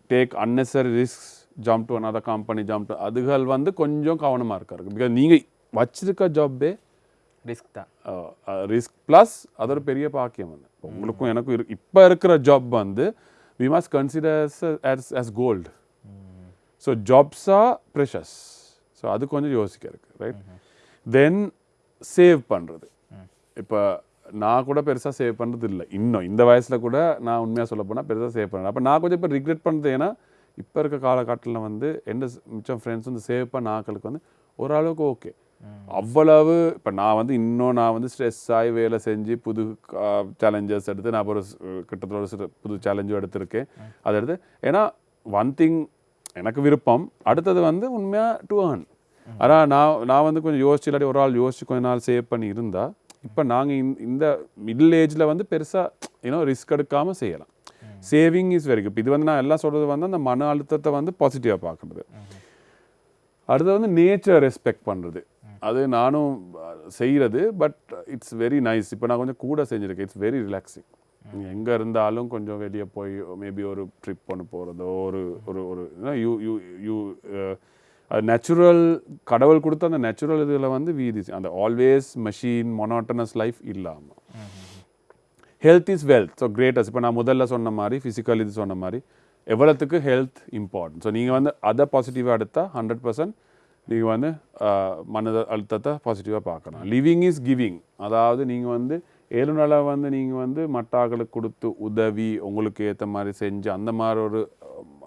Speaker 2: take unnecessary risk jump to another company jump to அதுகள் வந்து கொஞ்சம் கவனமாக இருக்காரு பிகாஸ் நீங்கள் வச்சிருக்க ஜாப்பே
Speaker 1: ரிஸ்க் தான்.
Speaker 2: ரிஸ்க் ப்ளஸ் அது ஒரு பெரிய பாக்கியம் வந்து. உங்களுக்கும் எனக்கும் இரு இப்போ இருக்கிற ஜாப் வந்து we must consider as as gold so jobs are pressures so அது கொஞ்சம் யோசிக்க இருக்கு ரைட் தென் சேவ் பண்ணுறது இப்போ நான் கூட பெருசாக சேவ் பண்ணுறது இல்லை இன்னும் இந்த வயசில் கூட நான் உண்மையாக சொல்ல போனால் பெருசாக சேவ் பண்ணுறேன் அப்போ நான் கொஞ்சம் இப்போ ரிக்ரெட் பண்ணுறது ஏன்னா இப்போ இருக்க காலகட்டத்தில் வந்து எந்த மிச்சம் ஃப்ரெண்ட்ஸ் வந்து சேவ் பண்ண ஆக்களுக்கு வந்து ஓரளவுக்கு ஓகே அவ்வளவு இப்போ நான் வந்து இன்னும் நான் வந்து ஸ்ட்ரெஸ் ஆகி வேலை செஞ்சு புது சேலஞ்சஸ் எடுத்து நான் ஒரு கிட்டத்தட்ட ஒரு புது சேலஞ்சும் எடுத்திருக்கேன். அதை எடுத்து ஏன்னா ஒன் திங் எனக்கு விருப்பம். அடுத்தது வந்து உண்மையாக டு earn. ஆனால் நான் நான் வந்து கொஞ்சம் யோசிச்சு இல்லாட்டி ஒரு ஆள் யோசிச்சு கொஞ்ச நாள் சேவ் பண்ணி இருந்தா இப்போ நாங்கள் இந்த மிடில் ஏஜில் வந்து பெருசாக ஏன்னோ ரிஸ்க் எடுக்காமல் செய்யலாம். சேவிங் இஸ் வெரி குட் இது வந்து நான் எல்லாம் சொல்கிறது வந்து அந்த மன அழுத்தத்தை வந்து பாசிட்டிவாக பார்க்குறது. அடுத்து வந்து நேச்சர் ரெஸ்பெக்ட் பண்ணுறது அது நானும் செய்கிறது பட் இட்ஸ் வெரி நைஸ் இப்போ நான் கொஞ்சம் கூட செஞ்சுருக்கேன். இட்ஸ் வெரி ரிலாக்ஸிங் எங்கே இருந்தாலும் கொஞ்சம் வெளியே போய் மேபி ஒரு ட்ரிப் ஒன்று போகிறதோ ஒரு ஒரு ஒரு யூ யூ யூ நேச்சுரல் கடவுள் கொடுத்த அந்த நேச்சுரல் இதில் வந்து வீதி அந்த ஆல்வேஸ் மெஷின் மொனாட்டனஸ் லைஃப் இல்லாமல் health is wealth so greatest இப்போ நான் முதல்ல சொன்ன மாதிரி ஃபிசிக்கல் இது சொன்ன மாதிரி எவ்வளோத்துக்கு ஹெல்த் இம்பார்ட்டன்ட் ஸோ நீங்கள் வந்து அதை பாசிட்டிவாக எடுத்தால் ஹண்ட்ரட் பர்சன்ட் நீங்கள் வந்து ஆஹ், மன அழுத்தத்தை பாசிட்டிவாக பார்க்கணும் லிவிங் இஸ் கிவிங் அதாவது நீங்கள் வந்து ஏழு வந்து நீங்கள் வந்து மட்டாக்களுக்கு கொடுத்து உதவி உங்களுக்கு ஏற்ற மாதிரி செஞ்சு அந்த மாதிரி ஒரு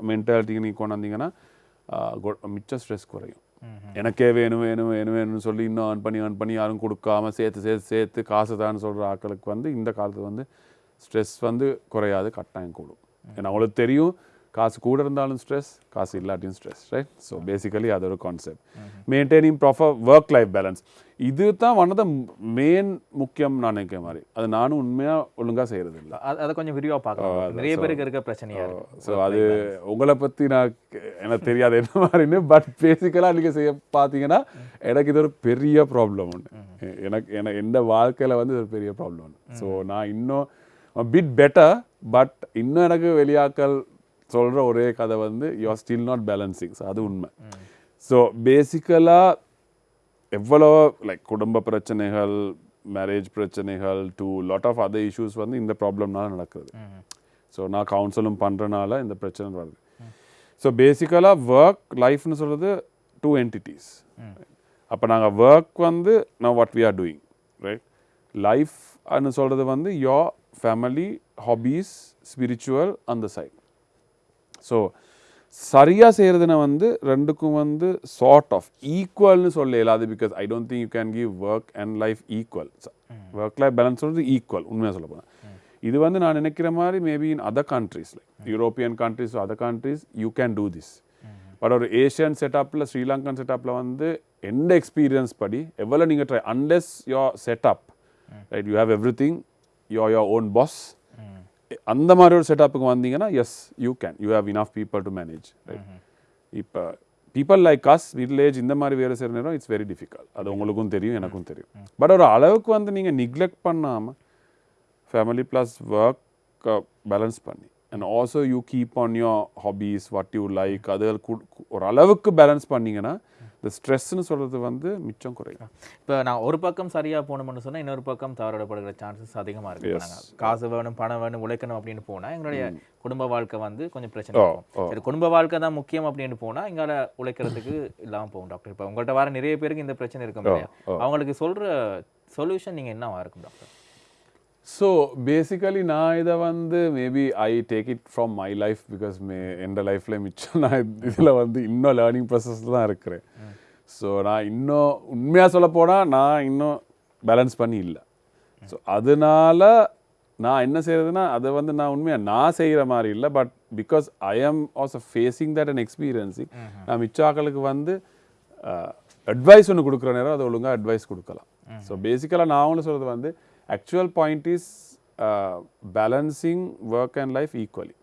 Speaker 2: மென்டாலிட்டிக்கு நீங்கள் கொண்டு மிச்சம் ஸ்ட்ரெஸ் குறையும். எனக்கே வேணும் வேணும் வேணும் வேணும்னு சொல்லி இன்னும் earn பண்ணி earn பண்ணி யாரும் கொடுக்காம சேர்த்து சேர்த்து சேர்த்து காசு தான் சொல்கிற ஆட்களுக்கு வந்து இந்த காலத்துல வந்து ஸ்ட்ரெஸ் வந்து குறையாது கட்டாயம் கூடும். ஏன்னா அவங்களுக்கு தெரியும் காசு கூட இருந்தாலும் ஸ்ட்ரெஸ் காசு இல்லாட்டியும் ஸ்ட்ரெஸ் ரைட் ஸோ பேசிக்கலி அது ஒரு concept maintaining proper work life balance இது தான் ஒன் ஆஃப் த மெயின் முக்கியம் நான் நினைக்கிற மாதிரி. அது நானும் உண்மையாக ஒழுங்காக செய்கிறது இல்லை
Speaker 1: அதை கொஞ்சம் விரிவா பார்க்கலாம். நிறைய பேருக்கு இருக்க பிரச்சனையா இருக்கு.
Speaker 2: ஸோ அது உங்களை பற்றி நான் எனக்கு தெரியாது என்ன மாதிரின்னு பட் பேசிக்கலாக நீங்கள் செய்ய பார்த்தீங்கன்னா எனக்கு இது ஒரு பெரிய ப்ராப்ளம் ஒன்று எனக்கு எனக்கு எந்த வாழ்க்கையில் வந்து இது ஒரு பெரிய ப்ராப்ளம் ஒன்று ஸோ நான் இன்னும் பிட் பெட்டர் பட் இன்னும் எனக்கு வெளியாக்கள் சொல்கிற ஒரே கதை வந்து you are still not balancing so அது உண்மை. ஸோ பேசிக்கலாக எவ்வளோ லைக் குடும்ப பிரச்சனைகள் மேரேஜ் பிரச்சனைகள் to lot of other issues வந்து இந்த ப்ராப்ளம்னால நடக்குது. ஸோ நான் கவுன்சிலும் பண்ணுறனால இந்த பிரச்சனை வருது. ஸோ பேசிக்கலாக ஒர்க் லைஃப்னு சொல்கிறது டூ என்டிட்டிஸ் அப்போ நாங்கள் ஒர்க் வந்து நான் what we are doing right லைஃப்னு சொல்கிறது வந்து யோ ஃபேமிலி ஹாபீஸ் ஸ்பிரிச்சுவல் அந்த சைட் ஸோ சரியாக செய்கிறதுன வந்து ரெண்டுக்கும் வந்து சார்ட் ஆஃப் ஈக்குவல்னு சொல்ல இயலாது because I don't think you can give work and life equal work life balance சொல்றது ஈக்குவல் உண்மையாக சொல்ல போனால் இது வந்து நான் நினைக்கிற மாதிரி maybe in other countries like European countries other countries you can do this but ஒரு ஏஷியன் செட்டப்பில் ஸ்ரீலங்கன் செட்டப்பில் வந்து எந்த எக்ஸ்பீரியன்ஸ் படி எவ்வளோ நீங்கள் try unless your setup right you have everything your your own boss அந்த மாதிரி ஒரு செட்டப்புக்கு வந்தீங்கன்னா yes you can you have enough people to manage right இப்போ பீப்புள் லைக் அஸ் வில்லேஜ் இந்த மாதிரி வேலை செய்கிற நேரம் இட்ஸ் வெரி டிஃபிகல்ட் அது உங்களுக்கும் தெரியும் எனக்கும் தெரியும். பட் ஒரு அளவுக்கு வந்து நீங்கள் நிக்லெக்ட் பண்ணாமல் ஃபேமிலி ப்ளஸ் ஒர்க் பேலன்ஸ் பண்ணி. And also you keep on your hobbies what you like அது ஒரு அளவுக்கு பேலன்ஸ் பண்ணீங்கன்னா இந்த ஸ்ட்ரெஸ்ன்னு சொல்கிறது வந்து மிச்சம் குறையும்
Speaker 1: இப்போ நான் ஒரு பக்கம் சரியா போகணும்னு சொன்னா இன்னொரு பக்கம் தவறப்படுகிற சான்சஸ் அதிகமா இருக்கு. காசு வேணும் பணம் வேணும் உழைக்கணும் அப்படின்னு போனா எங்களுடைய குடும்ப வாழ்க்கை வந்து கொஞ்சம் பிரச்சனை சரி குடும்ப வாழ்க்கை தான் முக்கியம் அப்படின்னு போனா எங்கால உழைக்கிறதுக்கு இல்லாம போகும் டாக்டர் இப்போ உங்கள்ட்ட வர நிறைய பேருக்கு இந்த பிரச்சனை இருக்கும் அவங்களுக்கு சொல்ற சொல்யூஷன் நீங்க என்னவா இருக்கும் டாக்டர்
Speaker 2: ஸோ பேசிக்கலி நான் இதை வந்து maybe I take it from my life because may எந்த லைஃப்பில் மிச்சம் நான் இதில் வந்து இன்னும் லேர்னிங் ப்ராசஸில் தான் இருக்கிறேன். ஸோ நான் இன்னும் உண்மையாக சொல்ல போனால் நான் இன்னும் பேலன்ஸ் பண்ணி இல்லை. ஸோ அதனால நான் என்ன செய்யறதுன்னா அதை வந்து நான் உண்மையாக நான் செய்கிற மாதிரி இல்லை. But because I am also facing that and experiencing நான் மிச்சாக்களுக்கு வந்து அட்வைஸ் ஒன்று கொடுக்குற நேரம் அதை ஒழுங்காக அட்வைஸ் கொடுக்கலாம். ஸோ பேசிக்கலாக நான் ஒன்று சொல்கிறது வந்து actual point is balancing work and life equally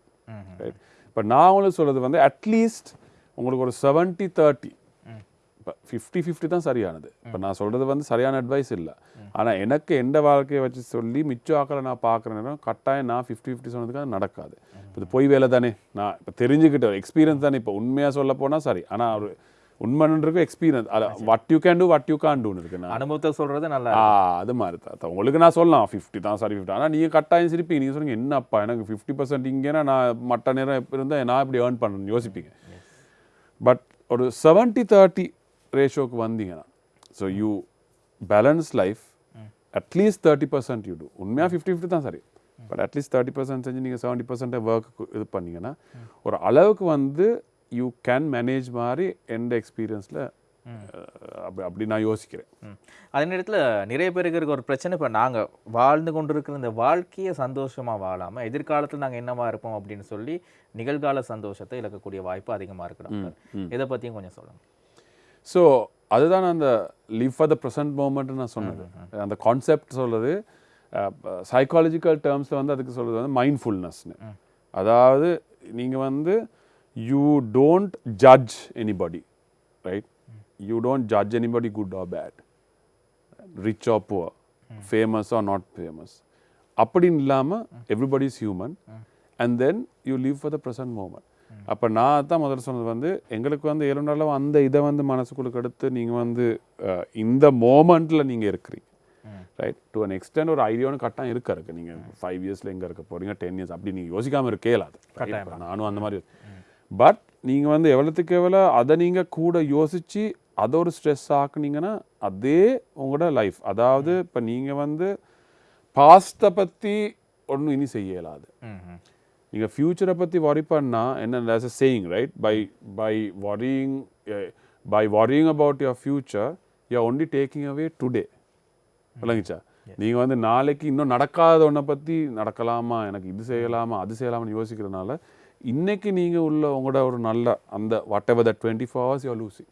Speaker 2: right இப்போ நான் உங்களுக்கு சொல்கிறது வந்து அட்லீஸ்ட் உங்களுக்கு ஒரு செவன்ட்டி தேர்ட்டி இப்போ ஃபிஃப்டி ஃபிஃப்டி தான் சரியானது. இப்போ நான் சொல்கிறது வந்து சரியான அட்வைஸ் இல்லை. ஆனால் எனக்கு எந்த வாழ்க்கையை வச்சு சொல்லி மிச்ச ஆக்களை நான் பார்க்குற நேரம் கட்டாயம் நான் ஃபிஃப்டி ஃபிஃப்டி சொன்னதுக்கு அது நடக்காது. இப்போ இது பொய் வேலை தானே. நான் இப்போ தெரிஞ்சுக்கிட்ட எக்ஸ்பீரியன்ஸ் தானே. இப்போ உண்மையாக சொல்ல போனால் சரி. ஆனால் ஒரு உண்மைன்றது எக்ஸ்பீரியன்ஸ் அது what you can do what you can't டூன்னு இருக்கு நான்.
Speaker 1: அனுபவத்தை சொல்றது நல்லா
Speaker 2: அது மாதிரி தான். உங்களுக்கு நான் சொல்லலாம் ஃபிஃப்டி தான் சாரி ஃபிஃப்டி ஆனால் நீங்கள் கட்டாயம் சிரிப்பீங்க நீங்கள் சொன்னீங்க என்னப்பா எனக்கு ஃபிஃப்டி பர்சன்ட் இங்கேனா நான் மற்ற நேரம் எப்போ இருந்தால் நான் இப்படி ஏர்ன் பண்ணணும்னு யோசிப்பீங்க. பட் ஒரு செவன்ட்டி தேர்ட்டி ரேஷியோக்கு வந்தீங்கன்னா so you balance life at least thirty percent you do உண்மையாக ஃபிஃப்டி ஃபிஃப்டி தான் சரி பட் அட்லீஸ்ட் தேர்ட்டி பர்சன்ட் செஞ்சு நீங்கள் செவன்ட்டி பர்சன்ட் ஒர்க் இது பண்ணீங்கன்னா ஒரு அளவுக்கு வந்து யூ கேன் மேனேஜ் மாதிரி எந்த எக்ஸ்பீரியன்ஸில் அப்படி அப்படி நான் யோசிக்கிறேன்.
Speaker 1: அதே நேரத்துல நிறைய பேருக்கு இருக்க ஒரு பிரச்சனை இப்போ நாங்க வாழ்ந்து கொண்டிருக்கிற இந்த வாழ்க்கையை சந்தோஷமா வாழாம எதிர்காலத்துல நாங்க என்னவா இருப்போம் அப்படின்னு சொல்லி நிகழ்கால சந்தோஷத்தை இழக்கக்கூடிய வாய்ப்பு அதிகமா இருக்கு டாக்டர். இதை பத்தியும் கொஞ்சம் சொல்லுங்க.
Speaker 2: ஸோ அதுதான் அந்த லிவ் ஃபார் த ப்ரெசன்ட் மூமெண்ட்னு நான் சொன்னது. அந்த கான்செப்ட் சொல்றது சைக்காலஜிக்கல் டேர்ம்ஸில் வந்து அதுக்கு சொல்றது வந்து மைண்ட்ஃபுல்னஸ்னு அதாவது நீங்கள் வந்து you don't judge anybody right you don't judge anybody good or bad rich or poor famous or not famous அப்படின்னு இல்லாமல் everybody is human and then you live for the present moment அப்போ நான் தான் முதல்ல சொன்னது வந்து எங்களுக்கு வந்து ஏழு நாளும் அந்த இதை வந்து மனசுக்குள்ளுக்கு எடுத்து நீங்கள் வந்து இந்த மோமெண்ட்டில் நீங்கள் இருக்கிறீங்க ரைட் டு அன் எக்ஸ்டென்ட் ஒரு ஐடியாவும் கட்டாயம் இருக்க இருக்கு நீங்கள் ஃபைவ் இயர்ஸில் எங்கே இருக்க போறீங்க டென் இயர்ஸ் அப்படி நீங்கள் யோசிக்காமல் இருக்கே இல்லாது நானும் அந்த மாதிரி பட் நீங்கள் வந்து எவ்வளோத்துக்கு எவ்வளோ அதை நீங்கள் கூட யோசித்து அதை ஒரு ஸ்ட்ரெஸ் ஆக்குனீங்கன்னா அதே உங்களோட லைஃப் அதாவது இப்போ நீங்கள் வந்து பாஸ்ட்டை பற்றி ஒன்றும் இனி செய்ய இயலாது. நீங்கள் ஃப்யூச்சரை பற்றி worry பண்ணா என்ன a saying right by by worrying by worrying about your future you're only taking away today. விளங்குச்சா? நீங்கள் வந்து நாளைக்கு இன்னும் நடக்காத ஒன்றை பற்றி நடக்கலாமா? எனக்கு இது செய்யலாமா? அது செய்யலாமான்னு யோசிக்கிறதுனால இன்றைக்கி நீங்கள் உள்ள உங்களோட ஒரு நல்ல அந்த whatever the twenty four hours you losing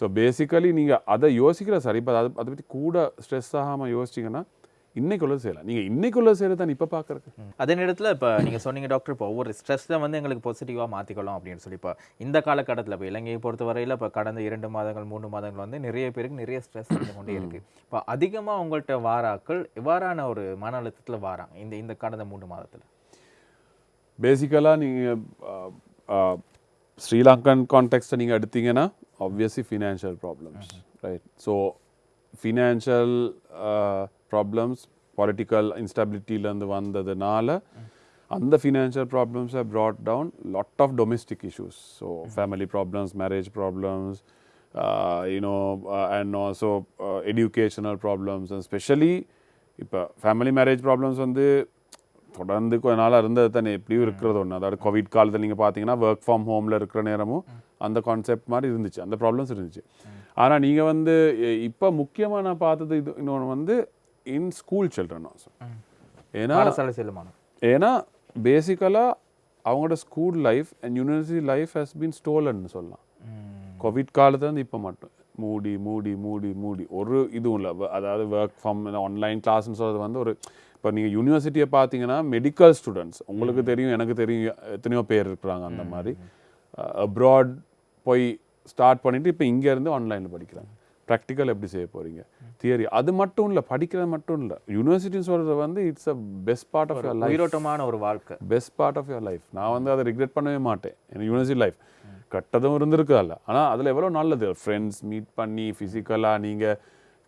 Speaker 2: so basically நீங்கள் அதை யோசிக்கிற சார் இப்போ அதை அதை பற்றி கூட ஸ்ட்ரெஸ் ஆகாமல் யோசிச்சிங்கன்னா இன்னைக்குள்ள செய்யலாம் நீங்கள் இன்னைக்குள்ள செய்யறது தான் இப்போ பார்க்குறது.
Speaker 1: அதே நேரத்தில் இப்போ நீங்கள் சொன்னீங்க டாக்டர் இப்போ ஒவ்வொரு ஸ்ட்ரெஸ்ஸை வந்து எங்களுக்கு பாசிட்டிவாக மாற்றிக்கலாம் அப்படின்னு சொல்லி. இப்போ இந்த காலகட்டத்தில் இப்போ இலங்கையை பொறுத்தவரையில் இப்போ கடந்த இரண்டு மாதங்கள் மூன்று மாதங்கள் வந்து நிறைய பேருக்கு நிறைய ஸ்ட்ரெஸ் வந்து கொண்டே இருக்குது இப்போ அதிகமாக உங்கள்கிட்ட வாராக்கள் எவ்வாறான ஒரு மன அழுத்தத்தில் வாராங்க இந்த இந்த கடந்த மூன்று மாதத்தில்.
Speaker 2: බේසිකලා ශ්‍රී ලංකන් කොන්ටෙක්ට නිං අඩතිගෙන obviously financial problems right? So financial uh, problems political instability and the one that the and the financial problems have brought down lot of domestic issues. So mm -hmm. family problems marriage problems uh, you know uh, and also educational problems and especially if, family marriage problems on the தொடர்ந்து கொஞ்ச நாளாக இருந்தது தானே எப்படியும் இருக்கிறது ஒன்று அதாவது கோவிட் காலத்தில் நீங்கள் பார்த்தீங்கன்னா ஒர்க் ஃப்ரம் ஹோமில் இருக்கிற நேரமும் அந்த கான்செப்ட் மாதிரி இருந்துச்சு. அந்த ப்ராப்ளம்ஸ் இருந்துச்சு. ஆனால் நீங்கள் வந்து இப்போ முக்கியமாக நான் பார்த்தது இது இன்னொன்று வந்து இன் ஸ்கூல் சில்ட்ரன் ஆல்சோ ஏன்னா ஏன்னா பேசிக்கலாக அவங்களோட school life and university life has been ஸ்டோலன்னு சொல்லலாம். கோவிட் காலத்துலேருந்து இப்போ மட்டும். மூடி மூடி மூடி மூடி. ஒரு இதுவும் இல்லை. அதாவது ஒர்க் ஃப்ரம் ஆன்லைன் கிளாஸ்னு சொல்கிறது வந்து ஒரு இப்போ நீங்கள் யூனிவர்சிட்டியை பார்த்தீங்கன்னா மெடிக்கல் ஸ்டூடெண்ட்ஸ் உங்களுக்கு தெரியும் எனக்கு தெரியும் எத்தனையோ பேர் இருக்கிறாங்க அந்த மாதிரி. அப்ராட் போய் ஸ்டார்ட் பண்ணிட்டு இப்போ இங்கேருந்து ஆன்லைனில் படிக்கிறாங்க. ப்ராக்டிக்கல் எப்படி செய்ய போகிறீங்க தியரி அது மட்டும் இல்லை படிக்கிறது மட்டும் இல்லை. யூனிவர்சிட்டின்னு சொல்கிறது வந்து it's a best part of your life
Speaker 1: உயிரோட்டமான ஒரு வாழ்க்கை.
Speaker 2: Best part of your life நான் வந்து அதை ரிக்ரெட் பண்ணவே மாட்டேன். எனக்கு யூனிவர்சிட்டி லைஃப் கட்டதும் இருந்திருக்கு அதில் ஆனால் அதில் எவ்வளோ நல்லது? ஃப்ரெண்ட்ஸ் மீட் பண்ணி ஃபிசிக்கலாக நீங்கள்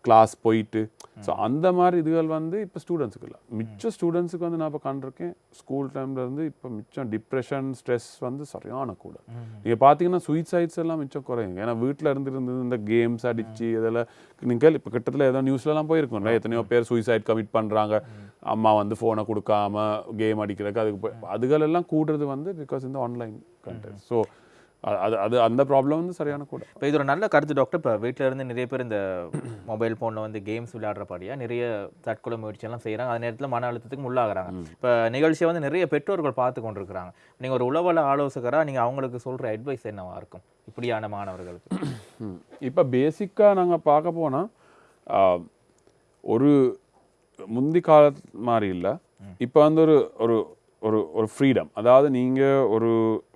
Speaker 2: கிளாஸ் போயிட்டு. ஸோ அந்த மாதிரி இதுகள் வந்து இப்போ ஸ்டூடெண்ட்ஸுக்கு இல்லை மிச்ச ஸ்டூடெண்ட்ஸுக்கு வந்து நான் இப்போ கண்டிருக்கேன் ஸ்கூல் டைம்ல இருந்து இப்போ மிச்சம் டிப்ரெஷன் ஸ்ட்ரெஸ் வந்து சரியான கூட. நீங்கள் பார்த்தீங்கன்னா சூசைட்ஸ் எல்லாம் மிச்சம் குறையும் ஏன்னா வீட்டில் இருந்து இருந்து இந்த கேம்ஸ் அடிச்சு இதெல்லாம் நீங்கள் இப்போ கிட்டத்தில் ஏதோ நியூஸ்லலாம் போயிருக்கோம்ல எத்தனையோ பேர் சூசைட் கமிட் பண்ணுறாங்க அம்மா வந்து ஃபோனை கொடுக்காம கேம் அடிக்கிறதுக்கு அதுக்கு போய் அதுகள் எல்லாம் கூடுறது வந்து பிகாஸ் இந்த ஆன்லைன் கண்டென்ட் ஸோ அது அது அந்த ப்ராப்ளம் வந்து சரியான கூட.
Speaker 1: இப்போ இது ஒரு நல்ல கருத்து டாக்டர் இப்போ வீட்டில் இருந்து நிறைய பேர் இந்த மொபைல் ஃபோனில் வந்து கேம்ஸ் விளையாடுறபடியாக நிறைய தற்கொலை முயற்சியெல்லாம் செய்கிறாங்க அதே நேரத்தில் மன அழுத்தத்துக்கு உள்ளாகிறாங்க. இப்போ நிகழ்ச்சியை வந்து நிறைய பெற்றோர்கள் பார்த்து கொண்டிருக்கிறாங்க. நீங்கள் ஒரு உளவல ஆலோசகராக நீங்கள் அவங்களுக்கு சொல்கிற அட்வைஸ் என்னவா இருக்கும்? இப்படியான மாணவர்களுக்கு.
Speaker 2: இப்போ பேசிக்காக நாங்கள் பார்க்க போனால் ஒரு முந்தி கால மாதிரி இல்லை. இப்போ வந்து ஒரு ஒரு ஒரு ஒரு ஃப்ரீடம் அதாவது நீங்கள் ஒரு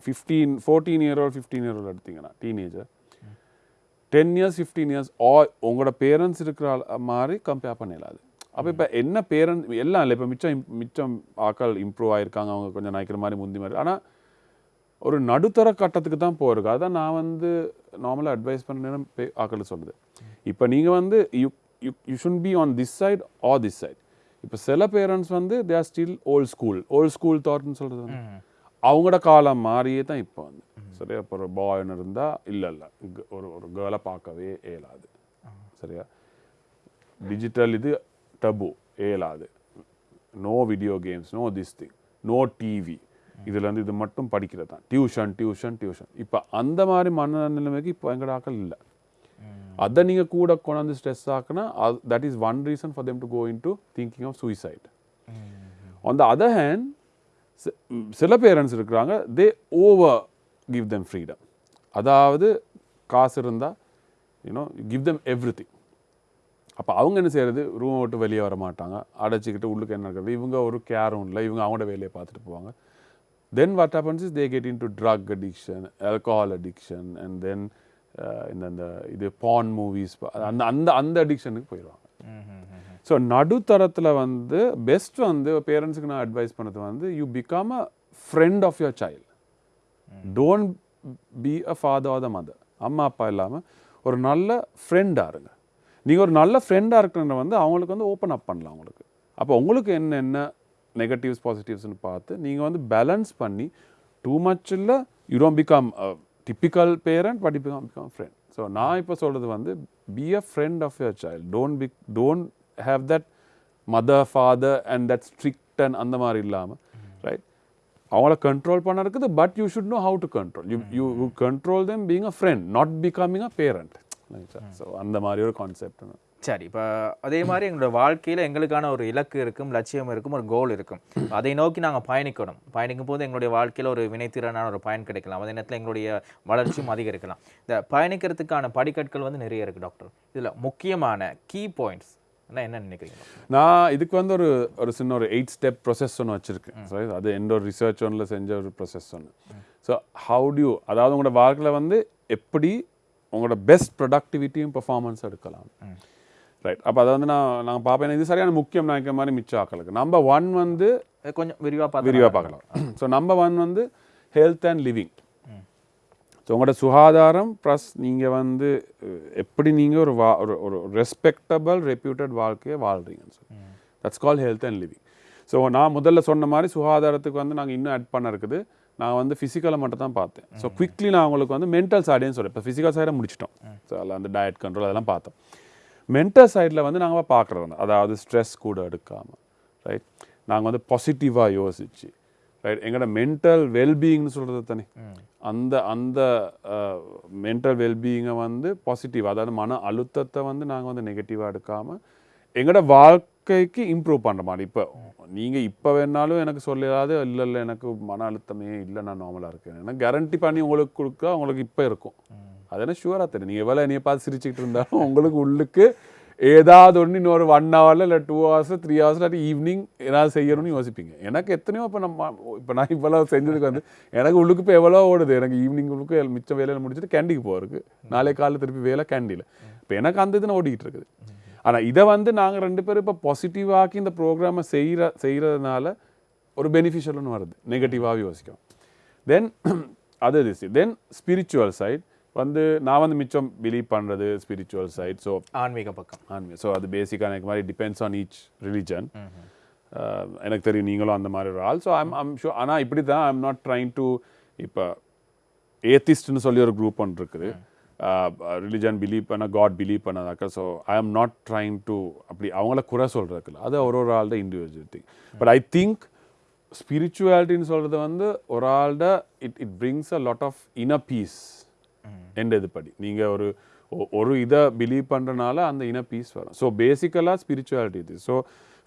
Speaker 2: fifteen fourteen year old fifteen year எடுத்தீங்கன்னா teenager ten years fifteen years uh உங்களோட பேரண்ட்ஸ் இருக்கிற மாதிரி கம்பேர் பண்ணிடலாது அப்போ இப்போ என்ன பேரண்ட் எல்லாம் இல்லை இப்போ மிச்சம் மிச்சம் ஆக்கள் இம்ப்ரூவ் ஆகிருக்காங்க அவங்க கொஞ்சம் நினைக்கிற மாதிரி முந்தி மாதிரி. ஆனால் ஒரு நடுத்தர கட்டத்துக்கு தான் போயிருக்கு அதான் நான் வந்து நார்மலாக அட்வைஸ் பண்ண ஆக்கள் சொல்லுது. இப்போ நீங்கள் வந்து you you you should be on this side or this side இப்போ சில பேரண்ட்ஸ் வந்து they are still old school old school தாட்னு சொல்கிறது வந்து அவங்களோட காலம் மாறியே தான் இப்போ வந்து. சரியா? இப்போ ஒரு பாய்னு இருந்தால் இல்லை இல்லை. ஒரு ஒரு கேர்ளை பார்க்கவே இயலாது. சரியா? டிஜிட்டல் இது டபு இயலாது. No video games no this thing no TV இதுல இருந்து இது மட்டும் படிக்கிறது தான். டியூஷன் டியூஷன் டியூஷன் இப்போ அந்த மாதிரி மனநிலைமைக்கு இப்போ எங்கட ஆக்கள் இல்லை. அதை நீங்கள் கூட கொண்டாந்து ஸ்ட்ரெஸ் ஆக்குனா that is one reason for them to go in to thinking of suicide on the other hand சில பேரண்ட்ஸ் இருக்கிறாங்க they over give them freedom அதாவது காசு இருந்தால் you know give them everything அப்போ அவங்க என்ன செய்யறது ரூமை விட்டு வெளியே வர மாட்டாங்க. அடைச்சிக்கிட்டு உள்ளுக்கு என்ன இருக்கிறது? இவங்க ஒரு கேரும் இல்லை. இவங்க அவங்களோட வேலையை பார்த்துட்டு போவாங்க. Then what happens is they get into drug addiction alcohol addiction and then uh, இந்த அந்த இது பான் மூவிஸ் அந்த அந்த அந்த அடிக்ஷனுக்கு போயிடுவாங்க. ஸோ நடுத்தரத்தில் வந்து பெஸ்ட் வந்து பேரண்ட்ஸுக்கு நான் அட்வைஸ் பண்ணது வந்து you become a friend of your child don't be a father or the mother அம்மா அப்பா இல்லாமல் ஒரு நல்ல ஃப்ரெண்டாக இருங்க. நீங்கள் ஒரு நல்ல ஃப்ரெண்டாக இருக்கிற வந்து அவங்களுக்கு வந்து ஓப்பன் அப் பண்ணலாம் அவங்களுக்கு அப்போ உங்களுக்கு என்னென்ன நெகட்டிவ்ஸ் பாசிட்டிவ்ஸ்னு பார்த்து நீங்கள் வந்து பேலன்ஸ் பண்ணி டூ மச் இல்லை you don't become typical parent but become become friend so நான் இப்போ சொல்கிறது வந்து be a friend of your child don't be don't have that mother father and that strict and அந்த மாதிரி இல்லாமல் ரைட் அவங்கள கண்ட்ரோல் பண்ண இருக்குது but you should know how to control you you you control them being a friend not becoming a parent so அந்த மாதிரி ஒரு கான்செப்ட்
Speaker 1: சரி இப்போ அதே மாதிரி எங்களோட வாழ்க்கையில் எங்களுக்கான ஒரு இலக்கு இருக்கும் லட்சியம் இருக்கும் ஒரு கோல் இருக்கும். அதை நோக்கி நாங்கள் பயணிக்கணும். பயணிக்கும் போது எங்களுடைய வாழ்க்கையில் ஒரு வினைத்திறனான ஒரு பயன் கிடைக்கலாம். அதே நேரத்தில் எங்களுடைய வளர்ச்சியும் அதிகரிக்கலாம். இந்த பயணிக்கிறதுக்கான படிக்கட்கள் வந்து நிறைய இருக்குது டாக்டர் இதில் முக்கியமான கீ பாயிண்ட்ஸ் என்ன நினைக்கிறீங்க?
Speaker 2: நான் இதுக்கு வந்து ஒரு ஒரு சின்ன ஒரு எயிட் ஸ்டெப் ப்ரொசஸ் ஒன்று வச்சுருக்கேன். Right? அது எந்த ஒரு ரிசர்ச் ஒன்றில் செஞ்ச ஒரு ப்ரொசஸ் ஒன்று ஸோ ஹவு டியூ அதாவது உங்களோட வாழ்க்கையில் வந்து எப்படி உங்களோட பெஸ்ட் ப்ரொடக்டிவிட்டியும் பெர்ஃபார்மன்ஸ் எடுக்கலாம். ரைட் அப்போ அதை வந்து நான் நான் பார்ப்பேன். இது சரியான முக்கியம் நினைக்கிற மாதிரி மிச்சம் ஆக்களுக்கு நம்பர் ஒன் வந்து
Speaker 1: கொஞ்சம் விரிவாக
Speaker 2: விரிவாக பார்க்கலாம். ஸோ நம்பர் ஒன் வந்து ஹெல்த் அண்ட் லிவிங் ஸோ உங்களோட சுகாதாரம் ப்ளஸ் நீங்கள் வந்து எப்படி நீங்கள் ஒரு வா ஒரு ஒரு ரெஸ்பெக்டபிள் ரெப்யூட்டட் வாழ்க்கையை வாழ்கிறீங்க that's call health and living so நான் முதல்ல சொன்ன மாதிரி சுகாதாரத்துக்கு வந்து நாங்கள் இன்னும் ஆட் பண்ண இருக்குது. நான் வந்து ஃபிசிக்கலை மட்டும் தான் பார்த்தேன். ஸோ குவிக்லி நான் உங்களுக்கு வந்து மென்டல் சைடையும் சொல்கிறேன் இப்போ ஃபிசிக்கல் சைடை முடிச்சிட்டோம். ஸோ அதில் அந்த டயட் கண்ட்ரோல் அதெல்லாம் பார்த்தோம். மென்டல் சைடில் வந்து நாங்கள் பார்க்குறது அதாவது ஸ்ட்ரெஸ் கூட எடுக்காமல் ரைட் நாங்கள் வந்து பாசிட்டிவாக யோசிச்சு ரைட் எங்களோட மென்டல் வெல்பீயிங்னு சொல்கிறது தானே. அந்த அந்த மென்டல் வெல்பீயிங்கை வந்து பாசிட்டிவ் அதாவது மன அழுத்தத்தை வந்து நாங்கள் வந்து நெகட்டிவாக எடுக்காமல் எங்களோட வாழ்க்கைக்கு இம்ப்ரூவ் பண்ணுற மாதிரி. இப்போ நீங்கள் இப்போ வேணாலும் எனக்கு சொல்லாது இல்லை இல்லை எனக்கு மன அழுத்தமே இல்லை நான் நார்மலாக இருக்கேன். எனக்கு கேரண்டி பண்ணி உங்களுக்கு கொடுக்க உங்களுக்கு இப்போ இருக்கும். அது என்ன ஷுவராக தெரியும். நீங்கள் எவ்வளோ என்னைய பார்த்து சிரிச்சுக்கிட்டு இருந்தாலும் உங்களுக்கு உள்ளுக்கு ஏதாவது ஒன்று இன்னொரு ஒன் ஹவரில் இல்லை டூ ஹவர்ஸ் த்ரீ ஹவர்ஸ் இல்லாட்டி ஈவினிங் ஏதாவது செய்யணும்னு யோசிப்பீங்க. எனக்கு எத்தனையோ இப்போ நம்ம இப்போ நான் இவ்வளோ செஞ்சதுக்கு வந்து எனக்கு உள்ளுக்கு இப்போ எவ்வளோ ஓடுது. எனக்கு ஈவினிங் உள்ளுக்கு மிச்சம் வேலையில் முடிச்சுட்டு கேண்டிக்கு போகிறதுக்கு நாளை காலையில் திருப்பி வேலை கேண்டியில் இப்போ எனக்கு அந்த இதுன்னு ஓடிக்கிட்டு இருக்குது. ஆனால் இதை வந்து நாங்கள் ரெண்டு பேரும் இப்போ பாசிட்டிவாக்கி இந்த ப்ரோக்ராமை செய்கிற செய்கிறதுனால ஒரு பெனிஃபிஷியல்னு வருது. நெகட்டிவாக யோசிக்கும் தென் அது திஸ் தென் ஸ்பிரிச்சுவல் சைட் வந்து நான் வந்து மிச்சம் பிலீவ் பண்ணுறது ஸ்பிரிச்சுவல் சைட் ஸோ
Speaker 1: ஆன்மீக பக்கம்.
Speaker 2: ஆன்மீக. ஸோ அது பேசிக்காக எனக்கு மாதிரி டிபெண்ட்ஸ் ஆன் ஈச் ரிலிஜன் எனக்கு தெரியும் நீங்களும் அந்த மாதிரி ஒரு ஆள். ஸோ ஐம் ஐம் ஷோ ஆனால் இப்படி தான் ஐம் நாட் ட்ரைங் டு இப்போ ஏத்திஸ்ட்னு சொல்லி ஒரு குரூப் ஒன்று இருக்குது. ரிலிஜன் பிலீவ் பண்ண God believe பண்ணதாக்க so I am not trying to அப்படி அவங்கள குறை சொல்கிறதுக்குல அது ஒரு ஒரு ஆள்ட individual thing but I think ஸ்பிரிச்சுவாலிட்டின்னு சொல்கிறது வந்து ஒரு ஆள்ட it it brings a lot of inner peace எந்த இதுபடி. நீங்கள் ஒரு ஒரு இதை பிலீவ் பண்ணுறனால அந்த இன பீஸ் வரும். ஸோ பேசிக்கலாக ஸ்பிரிச்சுவாலிட்டி இது. So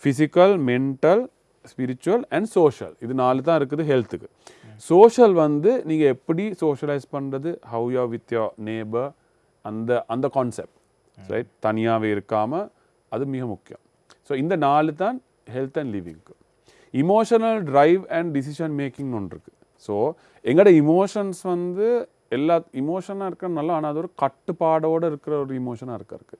Speaker 2: physical mental spiritual and social இது நாலு தான் இருக்குது ஹெல்த்துக்கு சோஷியல் வந்து நீங்கள் எப்படி சோஷியலைஸ் பண்ணுறது how you with your neighbour அந்த அந்த கான்செப்ட் ரைட் தனியாகவே இருக்காமல் அது மிக முக்கியம். ஸோ இந்த நாலு தான் health and லிவிங்க்கு emotional drive and decision making ஒன்று இருக்குது ஸோ எங்களோட இமோஷன்ஸ் வந்து எல்லா இமோஷனாக இருக்கிற நல்லா ஆனால் அது ஒரு கட்டுப்பாடோடு இருக்கிற ஒரு இமோஷனாக இருக்க இருக்கு.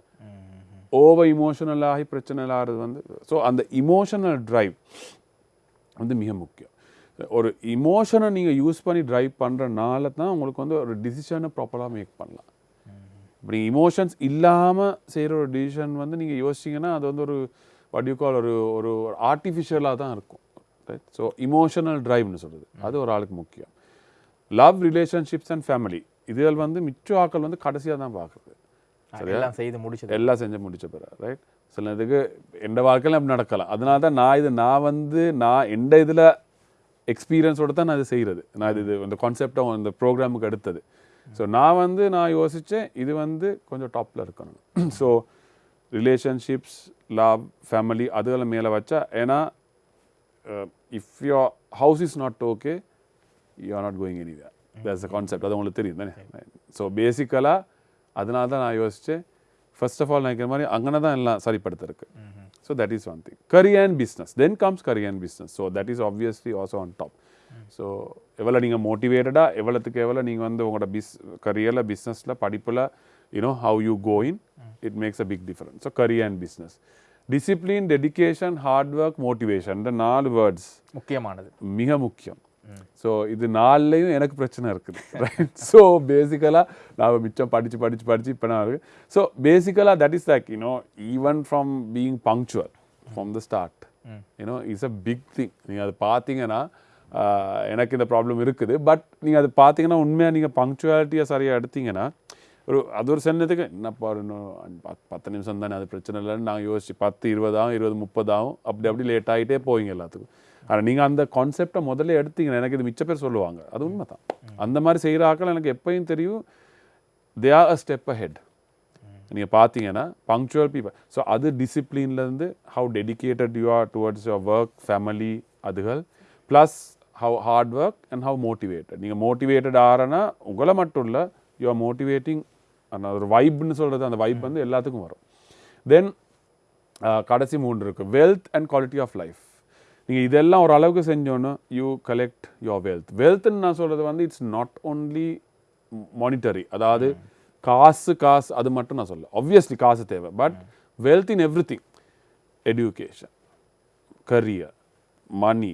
Speaker 2: ஓவர் இமோஷனல் ஆகி பிரச்சனை ஆகிறது வந்து ஸோ அந்த இமோஷனல் டிரைவ் வந்து மிக முக்கியம். ஒரு இமோஷனை நீங்கள் யூஸ் பண்ணி டிரைவ் பண்ணுறனால தான் உங்களுக்கு வந்து ஒரு டிசிஷனை ப்ராப்பராக மேக் பண்ணலாம். இப்படி இமோஷன்ஸ் இல்லாமல் செய்கிற ஒரு டிசிஷன் வந்து நீங்கள் யோசிச்சிங்கன்னா அது வந்து ஒரு வடிவு கால் ஒரு ஒரு ஆர்டிஃபிஷியலாக தான் இருக்கும். ரைட் ஸோ இமோஷனல் டிரைவ்னு சொல்கிறது அது ஒரு ஆளுக்கு முக்கியம். லவ் ரிலேஷன்ஷிப்ஸ் அண்ட் ஃபேமிலி இதில் வந்து மிச்ச ஆக்கள் வந்து கடைசியாக தான் பார்க்குறது
Speaker 1: எல்லாம் செய்து முடிச்சது.
Speaker 2: எல்லாம் செஞ்சு முடிச்ச பிறகு ரைட் சில இதுக்கு எந்த வாழ்க்கையில நடக்கலாம். அதனால தான் நான் இது நான் வந்து நான் எந்த இதில் எக்ஸ்பீரியன்ஸோட தான் நான் இது செய்கிறது நான் இது இது இந்த கான்செப்டை இந்த ப்ரோக்ராமுக்கு எடுத்தது ஸோ நான் வந்து நான் யோசித்தேன் இது வந்து கொஞ்சம் டாப்பில் இருக்கணும். ஸோ ரிலேஷன்ஷிப்ஸ் லவ் ஃபேமிலி அதுகளை மேலே வச்சா ஏன்னா if your house is not okay you are not going anywhere that's a concept அது உங்களுக்கு தெரியும் தானே? ஸோ பேசிக்கலாக அதனால தான் நான் யோசித்தேன் ஃபர்ஸ்ட் ஆஃப் ஆல் நினைக்கிற மாதிரி அங்கே தான் எல்லாம் சரிப்படுத்திருக்கு so that is one thing career and business then comes career and business so that is obviously also on top so எவ்வளோ நீங்கள் மோட்டிவேட்டடாக எவ்வளோத்துக்கு எவ்வளோ நீங்கள் வந்து உங்களோட பிஸ் கரியரில் பிஸ்னஸில் படிப்பில் you know how you going it makes a big difference so career and business discipline dedication hard work motivation இந்த நாலு வேர்ட்ஸ்
Speaker 1: முக்கியமானது.
Speaker 2: மிக முக்கியம். ஸோ இது நாலுலேயும் எனக்கு பிரச்சனை இருக்குது ரைட் ஸோ பேசிக்கலாக நான் மிச்சம் படித்து படித்து படித்து இப்போ நான் இருக்கு. ஸோ பேசிக்கலாக that is like you know even from being punctual from the start you know it's a big thing நீங்கள் அது பார்த்தீங்கன்னா எனக்கு இந்த ப்ராப்ளம் இருக்குது. பட் நீங்கள் அது பார்த்தீங்கன்னா உண்மையாக நீங்கள் பங்க்சுவாலிட்டியை சரியாக எடுத்தீங்கன்னா ஒரு அது ஒரு சென்னத்துக்கு என்னப்பா இன்னும் பத்து பத்து நிமிஷம் தானே அது பிரச்சனை இல்லைன்னு நாங்கள் யோசிச்சு பத்து இருபதாகும் இருபது முப்பதாகும் அப்படி அப்படி லேட் ஆகிட்டே போவீங்க எல்லாத்துக்கும். ஆனால் நீங்கள் அந்த கான்செப்டை முதல்ல எடுத்தீங்கன்னா எனக்கு இது மிச்ச பேர் சொல்லுவாங்க. அது உண்மை தான் அந்த மாதிரி செய்கிற ஆக்கள் எனக்கு எப்பயும் தெரியும். They are a step ahead நீங்கள் பார்த்தீங்கன்னா பங்க்சுவல் பீப்பிள் ஸோ அது டிசிப்ளின்லேருந்து how dedicated you are towards your work family அதுகள் plus how hard work and how motivated நீங்கள் மோட்டிவேட்டட் ஆறனா உங்களை மட்டும் இல்லை யூ ஆர் மோட்டிவேட்டிங் அந்த ஒரு வைப்னு சொல்கிறது அந்த வைப் வந்து எல்லாத்துக்கும் வரும். தென் கடைசி மூன்று இருக்குது wealth and quality of life நீங்கள் இதெல்லாம் ஒரு அளவுக்கு செஞ்சோன்னு யூ கலெக்ட் யுவர் வெல்த் வெல்த்னு நான் சொல்கிறது வந்து இட்ஸ் நாட் ஓன்லி மானிட்டரி அதாவது காசு காசு அது மட்டும் நான் சொல்ல obviously காசு தேவை. But wealth in everything education career money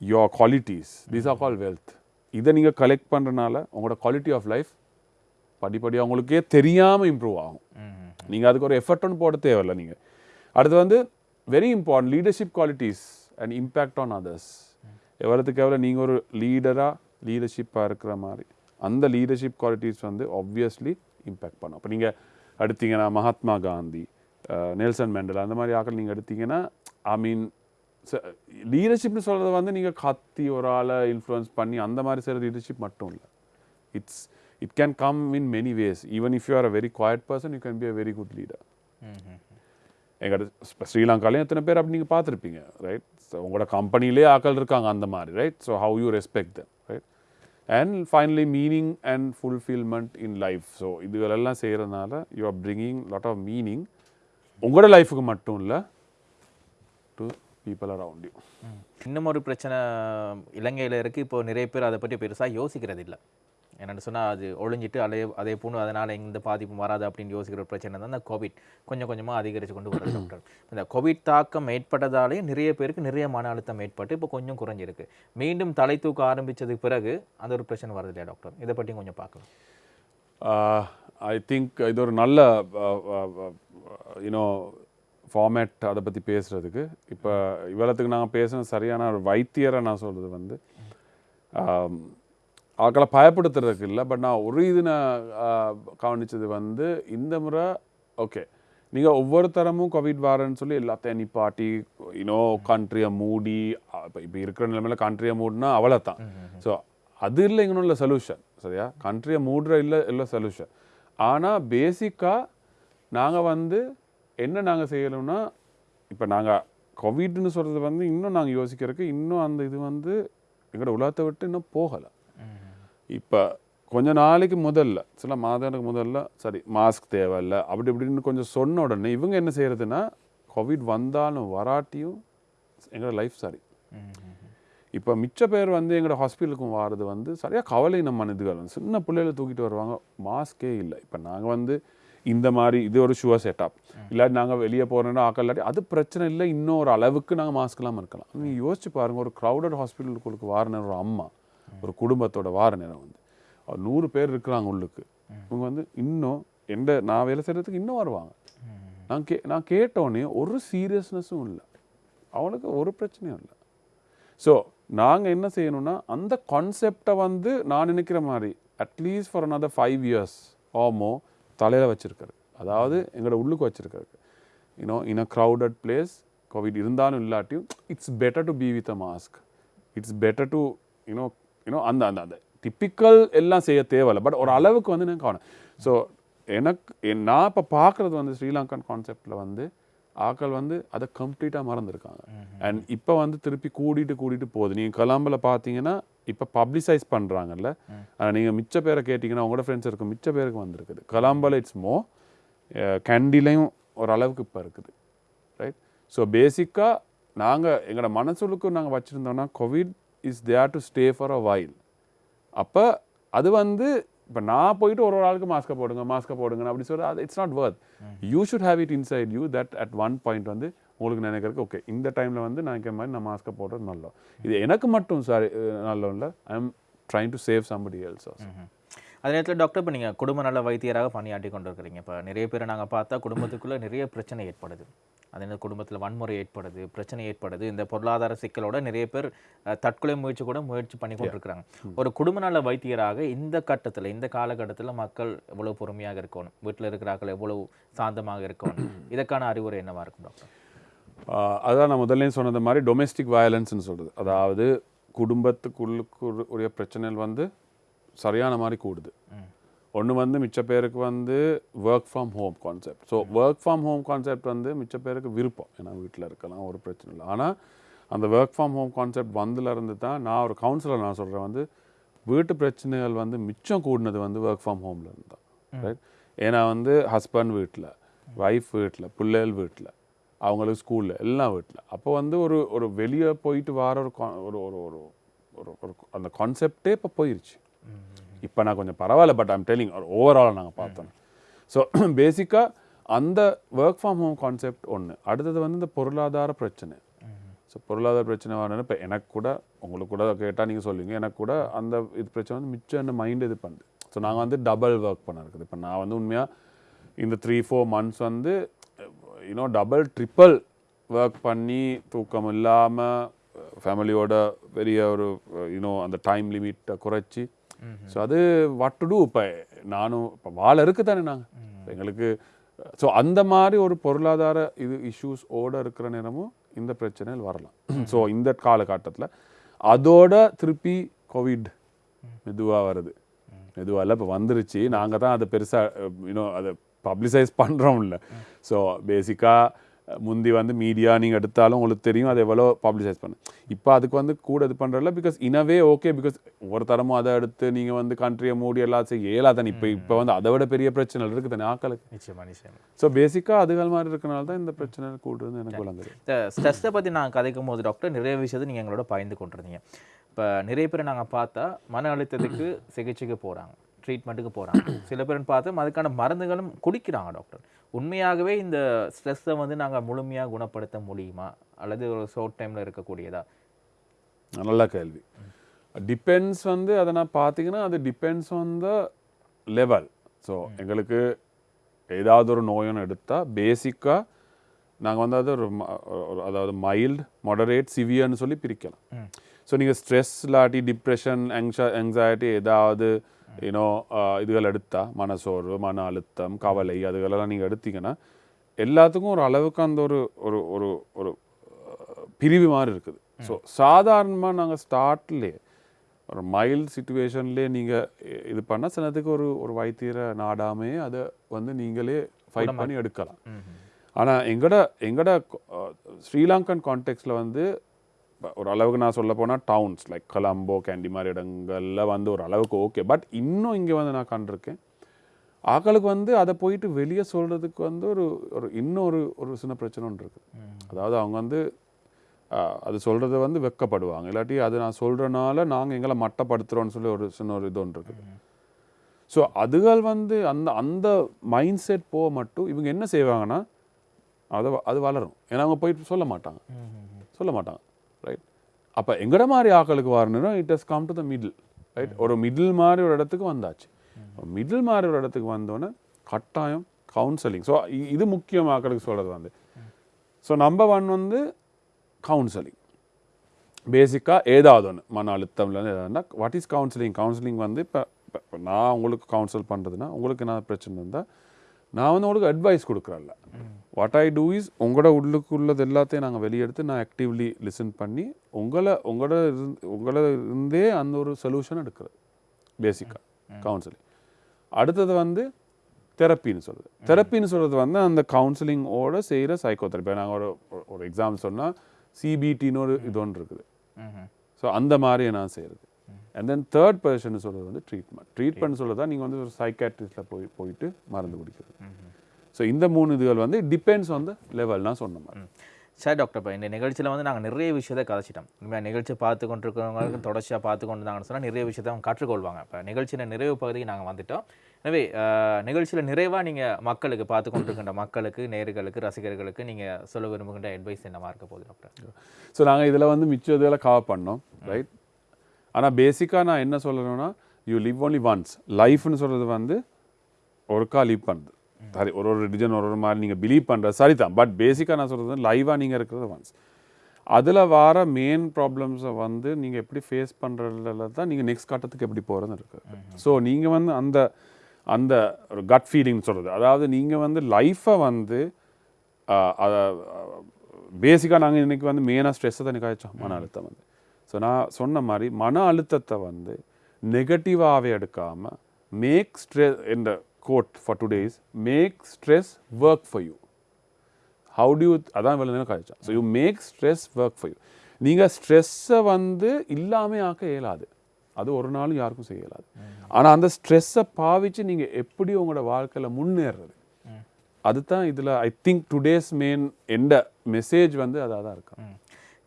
Speaker 2: your qualities these are call wealth இதை நீங்கள் கலெக்ட் பண்ணுறனால உங்களோட குவாலிட்டி ஆஃப் லைஃப் படிப்படியாக உங்களுக்கே தெரியாமல் இம்ப்ரூவ் ஆகும். நீங்கள் அதுக்கு ஒரு எஃபர்ட் ஒன்று போட தேவையில்ல நீங்கள் அடுத்து வந்து very important leadership qualities and impact on others எவ்வளோத்துக்கு எவ்வளோ நீங்கள் ஒரு லீடராக லீடர்ஷிப்பாக இருக்கிற மாதிரி அந்த லீடர்ஷிப் குவாலிட்டிஸ் வந்து ஆப்வியஸ்லி இம்பேக்ட் பண்ணும். அப்போ நீங்கள் எடுத்தீங்கன்னா மகாத்மா காந்தி நெல்சன் மேண்டல் அந்த மாதிரி ஆக்கள் நீங்கள் எடுத்தீங்கன்னா ஐ மீன் லீடர்ஷிப்னு சொல்கிறது வந்து நீங்கள் கத்தி ஒரு ஆளை இன்ஃப்ளூயன்ஸ் பண்ணி அந்த மாதிரி செய்கிற லீடர்ஷிப் மட்டும் இல்லை. It's it can come in many ways even if you are a very quiet person you can be a very good leader எங்கள் ஸ்ரீலங்காலையும் எத்தனை பேர் அப்படி நீங்கள் பார்த்துருப்பீங்க ரைட் ஸோ உங்களோட கம்பெனிலே ஆக்கள் இருக்காங்க அந்த மாதிரி right so how you respect them right and finally meaning and fulfilment in life so இதுகளெல்லாம் செய்கிறதுனால you are bringing lot of meaning உங்களோட லைஃபுக்கு மட்டும் இல்லை டு பீப்புள் அரவுண்ட் யூ
Speaker 1: இன்னும் ஒரு பிரச்சனை இலங்கையில் இருக்குது இப்போ நிறைய பேர் அதை பற்றி பெருசாக யோசிக்கிறது இல்லை என்னென்னு சொன்னால் அது ஒழிஞ்சிட்டு அதே அதே போன்று அதனால் எந்த பாதிப்பும் வராது அப்படின்னு யோசிக்கிற ஒரு பிரச்சனை தான் இந்த கோவிட் கொஞ்சம் கொஞ்சமாக அதிகரித்து கொண்டு வருது டாக்டர் இந்த கோவிட் தாக்கம் ஏற்பட்டதாலே நிறைய பேருக்கு நிறைய மன அழுத்தம் ஏற்பட்டு இப்போ கொஞ்சம் குறைஞ்சிருக்கு. மீண்டும் தலை தூக்க ஆரம்பித்ததுக்கு பிறகு அந்த ஒரு பிரச்சனை வருது இல்லையா டாக்டர் இதை பற்றியும் கொஞ்சம் பார்க்கலாம்.
Speaker 2: ஐ திங்க் இது ஒரு நல்ல யூனோ ஃபார்மேட் அதை பற்றி பேசுகிறதுக்கு இப்போ இவ்வளோத்துக்கு நாங்கள் பேசுன சரியான ஒரு வைத்தியரை நான் சொல்கிறது வந்து ஆக்களை பயப்படுத்துறதுக்கு இல்லை பட் நான் ஒரு இது நான் கவனிச்சது வந்து இந்த முறை ஓகே நீங்கள் ஒவ்வொரு தரமும் கோவிட் வாரன்னு சொல்லி எல்லாத்தையும் நிப்பாட்டி யூனோ கண்ட்ரியை மூடி இப்போ இப்போ இருக்கிற நிலைமையில கண்ட்ரியை மூடினா அவ்வளோ தான் ஸோ அது இல்லை இங்கே உள்ள சொல்யூஷன் சரியா கண்ட்ரியை மூடுற இல்லை இல்லை சொல்யூஷன் ஆனால் பேசிக்காக நாங்கள் வந்து என்ன நாங்கள் செய்யணும்னா இப்போ நாங்கள் கோவிட்னு சொல்கிறது வந்து இன்னும் நாங்கள் யோசிக்கிறதுக்கு இன்னும் அந்த இது வந்து எங்களோட உலகத்தை விட்டு இன்னும் போகலை. இப்போ கொஞ்ச நாளைக்கு முதல்ல சில மாதங்களுக்கு முதல்ல சரி மாஸ்க் தேவையில்ல அப்படி இப்படின்னு கொஞ்சம் சொன்ன உடனே இவங்க என்ன செய்யறதுன்னா கோவிட் வந்தாலும் வராட்டியும் எங்களோட லைஃப் சரி. இப்போ மிச்ச பேர் வந்து எங்களோட ஹாஸ்பிட்டலுக்கும் வாரது வந்து சரியாக கவலை நம்ம இதுகள் சின்ன பிள்ளைகளை தூக்கிட்டு வருவாங்க. மாஸ்கே இல்லை. இப்போ நாங்கள் வந்து இந்த மாதிரி இது ஒரு ஷுவர் செட்டப் இல்லாட்டி நாங்கள் வெளியே போகிறோன்னா ஆக்கள் இல்லாட்டி அது பிரச்சனை இல்லை. இன்னும் ஒரு அளவுக்கு நாங்கள் மாஸ்க் இல்லாமல் இருக்கலாம். நீங்கள் யோசிச்சு பாருங்க ஒரு க்ரௌடட் ஹாஸ்பிட்டலுக்கு வார நேரம் ஒரு அம்மா ஒரு குடும்பத்தோட வார நேரம் வந்து. நூறு பேர் இருக்கிறாங்க உள்ளுக்கு. இவங்க வந்து இன்னும் எந்த நான் வேலை செய்கிறதுக்கு இன்னும் வருவாங்க. நான் கே நான் கேட்டோடனே ஒரு சீரியஸ்னஸும் இல்லை. அவனுக்கு ஒரு பிரச்சனையும் இல்லை. ஸோ நாங்கள் என்ன செய்யணும்னா அந்த கான்செப்டை வந்து நான் நினைக்கிற மாதிரி at least for another five years ஆமோ தலையில் வச்சிருக்காரு அதாவது எங்களோட உள்ளுக்கு வச்சிருக்காரு you know in a crowded place COVID இருந்தாலும் இல்லாட்டியும் it's better to be with a mask it's better to you know you know அந்த அந்த அந்த. டிப்பிக்கல் எல்லாம் செய்ய தேவையில்ல. பட் ஒரு அளவுக்கு வந்து நான் காணும் ஸோ எனக்கு என் நான் இப்போ பார்க்குறது வந்து ஸ்ரீலங்கன் கான்செப்டில் வந்து ஆக்கள் வந்து அதை கம்ப்ளீட்டாக மறந்துருக்காங்க. அண்ட் இப்போ வந்து திருப்பி கூடிட்டு கூடிட்டு போகுது. நீங்கள் கொலம்பில் பார்த்தீங்கன்னா இப்போ பப்ளிசைஸ் பண்ணுறாங்கல்ல ஆனால் நீங்கள் மிச்ச பேரை கேட்டிங்கன்னா உங்களோட ஃப்ரெண்ட்ஸ் இருக்கும் மிச்ச பேருக்கு வந்திருக்குது. கொலம்பில் இட்ஸ் மோ கேண்டிலையும் ஒரு அளவுக்கு இப்போ இருக்குது. ரைட் ஸோ பேசிக்காக நாங்கள் எங்களோட மனசுலுக்கு நாங்கள் வச்சுருந்தோம்னா COVID is there to stay for a while அப்போ அது வந்து இப்போ நான் போயிட்டு ஒரு ஒரு ஆளுக்கு மாஸ்க்கை போடுங்க மாஸ்க்கை போடுங்க அப்படி சொல்ல அது it's not worth you should have it inside you that at one point வந்து உங்களுக்கு நினைக்கிறதுக்கு ஓகே இந்த டைமில் வந்து நான் நினைக்கிற மாதிரி நான் மாஸ்க்கை போடுறது நல்லோம் இது எனக்கு மட்டும் சாரி நல்ல இல்லை. I am trying to save somebody else also
Speaker 1: அதே நேரத்தில் டாக்டர் இப்போ நீங்கள் குடும்ப நல வைத்தியராக பணியாற்றி கொண்டு இருக்கிறீங்க இப்போ நிறைய பேரை நாங்கள் பார்த்தா குடும்பத்துக்குள்ளே நிறைய பிரச்சனை ஏற்படுது. அதே குடும்பத்தில் வன்முறை ஏற்படுது பிரச்சனை ஏற்படுது. இந்த பொருளாதார சிக்கலோட நிறைய பேர் தற்கொலை முயற்சி கூட முயற்சி பண்ணி கொண்டிருக்கிறாங்க. ஒரு குடும்ப நல வைத்தியராக இந்த கட்டத்தில் இந்த காலகட்டத்தில் மக்கள் எவ்வளவு பொறுமையாக இருக்கணும்? வீட்டில் இருக்கிறார்கள் எவ்வளவு சாந்தமாக இருக்கணும்? இதற்கான அறிவுரை என்னவா இருக்கும் டாக்டர்
Speaker 2: அதான் நான் முதல்ல சொன்னது மாதிரி டொமெஸ்டிக் வயலன்ஸ்னு சொல்கிறது அதாவது குடும்பத்துக்குள்ளுக்கு உரிய பிரச்சனைகள் வந்து சரியான மாதிரி கூடுது. ஒன்று வந்து மிச்ச பேருக்கு வந்து work from home concept so work from home concept வந்து மிச்ச பேருக்கு விருப்பம். ஏன்னா வீட்டில் இருக்கலாம் ஒரு பிரச்சனை இல்லை. ஆனால் அந்த ஒர்க் ஃப்ரம் ஹோம் கான்செப்ட் வந்ததுல இருந்து தான் நான் ஒரு கவுன்சிலர் நான் சொல்கிறேன் வந்து வீட்டு பிரச்சனைகள் வந்து மிச்சம் கூடினது வந்து ஒர்க் ஃப்ரம் ஹோம்ல இருந்து தான். ரைட் ஏன்னா வந்து ஹஸ்பண்ட் வீட்டில் ஒய்ஃப் வீட்டில் பிள்ளைகள் வீட்டில் அவங்களுக்கு ஸ்கூலில் எல்லாம் வீட்டில் அப்போ வந்து ஒரு ஒரு வெளியே போயிட்டு வர ஒரு ஒரு ஒரு ஒரு ஒரு ஒரு அந்த கான்செப்டே இப்போ போயிருச்சு. இப்போ நான் கொஞ்சம் பரவாயில்ல பட் ஐம் டெல்லிங் ஓவராலாக நாங்கள் பார்த்தோம். ஸோ பேசிக்காக அந்த ஒர்க் ஃப்ரம் ஹோம் கான்செப்ட் ஒன்று அடுத்தது வந்து இந்த பொருளாதார பிரச்சனை. ஸோ பொருளாதார பிரச்சனை வரணும் இப்போ எனக்கு கூட உங்களுக்கு கூட கேட்டால் நீங்கள் சொல்லுவீங்க எனக்கு கூட அந்த இது பிரச்சனை வந்து மிச்சம் என்ன மைண்ட் இது பண்ணுது ஸோ நாங்கள் வந்து டபுள் ஒர்க் பண்ண இருக்குது. இப்போ நான் வந்து உண்மையாக இந்த த்ரீ ஃபோர் மந்த்ஸ் வந்து you know double triple work பண்ணி தூக்கம் இல்லாமல் ஃபேமிலியோட பெரிய ஒரு யூனோ அந்த டைம் லிமிட்டை குறைச்சி ஸோ அது வாட் டு டூ இப்போ நானும் இப்போ வாழ இருக்கு தானே நாங்கள் எங்களுக்கு ஸோ அந்த மாதிரி ஒரு பொருளாதார இது இஷ்யூஸ் ஓட இருக்கிற நேரமும் இந்த பிரச்சனைகள் வரலாம். ஸோ இந்த காலகட்டத்தில் அதோட திருப்பி கோவிட் மெதுவாக வருது. மெதுவாக இல்லை இப்போ வந்துருச்சு. நாங்கள் தான் அதை பெருசாக இன்னும் அதை பப்ளிசைஸ் பண்ணுறோம் இல்லை ஸோ பேசிக்காக முந்தி வந்து மீடியா நீங்கள் எடுத்தாலும் உங்களுக்கு தெரியும் அது எவ்வளோ பப்ளிசைஸ் பண்ணு. இப்போ அதுக்கு வந்து கூட இது பண்ணுறதில்ல பிகாஸ் இனவே ஓகே பிகாஸ் ஒரு தரமும் அதை எடுத்து நீங்கள் வந்து கண்ட்ரியை மூடி எல்லாம் செய்ய இயலாதானே இப்போ இப்போ வந்து அதை விட பெரிய பிரச்சனை இருக்குது தானே ஆக்களுக்கு.
Speaker 1: நிச்சயமா நிச்சயமா.
Speaker 2: ஸோ பேசிக்காக அதுகள் மாதிரி இருக்கனால தான் இந்த பிரச்சனை கூடுதுன்னு எனக்கு விளங்குது.
Speaker 1: இந்த ஸ்ட்ரெஸ்ஸை பற்றி நான் கதைக்கும் போது டாக்டர் நிறைய விஷயத்தை நீங்கள் எங்களோட பயந்து கொண்டிருந்தீங்க. இப்போ நிறைய பேர் நாங்கள் பார்த்தா மன அழுத்தத்துக்கு சிகிச்சைக்கு போகிறாங்க ட்ரீட்மெண்ட்டுக்கு போகிறாங்க சில பேர்னு பார்த்தா அதுக்கான மருந்துகளும் குடிக்கிறாங்க டாக்டர் உண்மையாகவே இந்த ஸ்ட்ரெஸ்ஸை வந்து நாங்கள் முழுமையாக குணப்படுத்த முடியுமா? அல்லது ஒரு ஷார்ட் டைமில் இருக்கக்கூடியதா?
Speaker 2: நல்ல கேள்வி. டிபெண்ட்ஸ் வந்து அதை நான் பார்த்தீங்கன்னா அது depends on the level so எங்களுக்கு ஏதாவது ஒரு நோயொன்று எடுத்தால் பேசிக்காக நாங்கள் வந்து அது ஒரு அதாவது மைல்டு மாடரேட் சிவியர்னு சொல்லி பிரிக்கலாம். ஸோ நீங்கள் ஸ்ட்ரெஸ் இல்லாட்டி டிப்ரெஷன் anxi anxiety ஏதாவது யூனோ இதுகள் எடுத்தா மனசோர்வு மன அழுத்தம் கவலை அதுகளெல்லாம் நீங்கள் எடுத்தீங்கன்னா எல்லாத்துக்கும் ஒரு அளவுக்கு அந்த ஒரு ஒரு ஒரு ஒரு பிரிவு மாதிரி இருக்குது ஸோ சாதாரணமாக நாங்கள் ஸ்டார்ட்லேயே ஒரு மைல்டு சுச்சுவேஷன்லேயே நீங்கள் இது பண்ணால் சிலத்துக்கு ஒரு ஒரு வைத்தியரை நாடாமே அதை வந்து நீங்களே ஃபைட் பண்ணி எடுக்கலாம் ஆனால் எங்கட எங்கட ஸ்ரீலங்கன் கான்டெக்ட்ஸில் வந்து ஒரு அளவுக்கு நான் சொல்ல போனால் டவுன்ஸ் லைக் கொலம்போ கேண்டி மாதிரி இடங்கள்ல வந்து ஒரு அளவுக்கு ஓகே பட் இன்னும் இங்கே வந்து நான் கண்டிருக்கேன். ஆக்களுக்கு வந்து அதை போயிட்டு வெளியே சொல்கிறதுக்கு வந்து ஒரு ஒரு இன்னொரு ஒரு சின்ன பிரச்சனை ஒன்று இருக்குது அதாவது அவங்க வந்து அது சொல்கிறது வந்து வெக்கப்படுவாங்க. இல்லாட்டி அது நான் சொல்கிறனால நாங்கள் எங்களை மட்டப்படுத்துகிறோன்னு சொல்லி ஒரு சின்ன ஒரு இது ஒன்று இருக்குது ஸோ அதுகள் வந்து அந்த அந்த மைண்ட் செட் போக மட்டும் இவங்க என்ன செய்வாங்கன்னா அதை அது வளரும். ஏன்னா அவங்க போயிட்டு சொல்ல மாட்டாங்க. சொல்ல மாட்டாங்க. ரைட் அப்போ எங்கட மாதிரி ஆக்களுக்கு வரணும்னா it has come to the middle right ஒரு மிடில் மாதிரி ஒரு இடத்துக்கு வந்தாச்சு. மிடில் மாதிரி ஒரு இடத்துக்கு வந்தோன்னே கட்டாயம் கவுன்சிலிங் ஸோ இது முக்கியம் ஆக்களுக்கு சொல்கிறது வந்து. ஸோ நம்பர் ஒன் வந்து கவுன்சிலிங் பேசிக்காக ஏதாவது ஒன்று மன அழுத்தம்லேருந்து ஏதாவதுனா வாட் இஸ் கவுன்சிலிங் கவுன்சிலிங் வந்து இப்போ இப்போ நான் உங்களுக்கு கவுன்சில் பண்ணுறதுனா உங்களுக்கு என்ன பிரச்சனை இருந்தால் நான் வந்து உங்களுக்கு அட்வைஸ் கொடுக்குறேன்ல வாட் ஐ டூ இஸ் உங்களோட உள்ளுக்குள்ளது எல்லாத்தையும் நாங்கள் வெளியெடுத்து நான் ஆக்டிவ்லி லிசன் பண்ணி உங்களை உங்களோட இருந்து உங்களோட இருந்தே அந்த ஒரு சொல்யூஷன் எடுக்கிறது. பேசிக்காக கவுன்சிலிங் அடுத்தது வந்து தெரப்பின்னு சொல்கிறது தெரப்பின்னு சொல்கிறது வந்து அந்த கவுன்சிலிங்கோட செய்கிற சைக்கோதெரப்பி நாங்கள் ஒரு ஒரு- எக்ஸாம்பிள் சொன்னால் சிபிடின்னு ஒரு இது ஒன்று இருக்குது. ஸோ அந்த மாதிரி நான் செய்கிறது அண்ட் தென் தேர்ட் பர்சன் சொல்கிறது வந்து ட்ரீட்மெண்ட் ட்ரீட்மெண்ட் சொல்கிறதா நீங்கள் வந்து ஒரு சைக்காட்ரிஸ்டில் போய் போயிட்டு மருந்து குடிக்கிறது. ஸோ இந்த மூணு இதுகள் வந்து டிபெண்ட்ஸ் ஆன் த லெவல் நான் சொன்ன மாதிரி.
Speaker 1: சரி டாக்டர் இப்போ இந்த நிகழ்ச்சியில் வந்து நாங்கள் நிறைய விஷயத்தை கதைச்சிட்டோம். உண்மையாக நிகழ்ச்சி பார்த்து கொண்டிருக்கிறவங்களுக்கு தொடர்ச்சியாக பார்த்து கொண்டு இருந்தாங்கன்னு சொன்னால் நிறைய விஷயத்தை அவங்க கற்றுக்கொள்வாங்க. இப்போ நிகழ்ச்சியில் நிறைவு பகுதிக்கு நாங்கள் வந்துட்டோம். எனவே நிகழ்ச்சியில் நிறைவாக நீங்கள் மக்களுக்கு பார்த்து கொண்டிருக்கின்ற மக்களுக்கு நேர்களுக்கு ரசிகர்களுக்கு நீங்கள் சொல்ல விரும்புகின்ற அட்வைஸ் என்னவா இருக்க போகுது டாக்டர்
Speaker 2: ஸோ நாங்கள் இதில் வந்து மிச்சம் இதெல்லாம் கவர் பண்ணோம் ரைட் ஆனால் பேசிக்காக நான் என்ன சொல்லணும்னா யூ லிவ் ஒன்லி ஒன்ஸ் லைஃப்னு சொல்கிறது வந்து ஒருக்கா லீவ் பண்ணுது சரி ஒரு ஒரு ரிலிஜன் ஒரு ஒரு மாதிரி நீங்கள் பிலீவ் பண்ணுறது சரி தான் பட் பேசிக்காக நான் சொல்கிறது லைவாக நீங்கள் இருக்கிறது ஒன்ஸ் அதில் வர மெயின் ப்ராப்ளம்ஸை வந்து நீங்கள் எப்படி ஃபேஸ் பண்ணுறதுல தான் நீங்கள் நெக்ஸ்ட் கட்டத்துக்கு எப்படி போகிறதுன்னு இருக்குது. ஸோ நீங்கள் வந்து அந்த அந்த ஒரு கட் ஃபீலிங் சொல்கிறது அதாவது நீங்கள் வந்து லைஃப்பை வந்து அதை பேசிக்காக நாங்கள் இன்றைக்கி வந்து மெயினாக ஸ்ட்ரெஸ்ஸை தான் காய்ச்சோம் மன அழுத்தம் வந்து. ஸோ நான் சொன்ன மாதிரி மன அழுத்தத்தை வந்து நெகட்டிவாகவே எடுக்காமல் மேக் ஸ்ட்ரெஸ் என்ற quote for today's make stress work for you how to you அதான் நேரம் கழிச்சா so you make stress work for you நீங்கள் ஸ்ட்ரெஸ்ஸை வந்து இல்லாமல் ஆக்க இயலாது. அது ஒரு நாளும் யாருக்கும் செய்ய இயலாது. ஆனால் அந்த ஸ்ட்ரெஸ்ஸை பாவிச்சு நீங்கள் எப்படி உங்களோட வாழ்க்கையில் முன்னேறது? அதுதான் இதில் ஐ திங்க் டுடேஸ் மெயின் எந்த மெசேஜ் வந்து அதாக தான் இருக்கும்.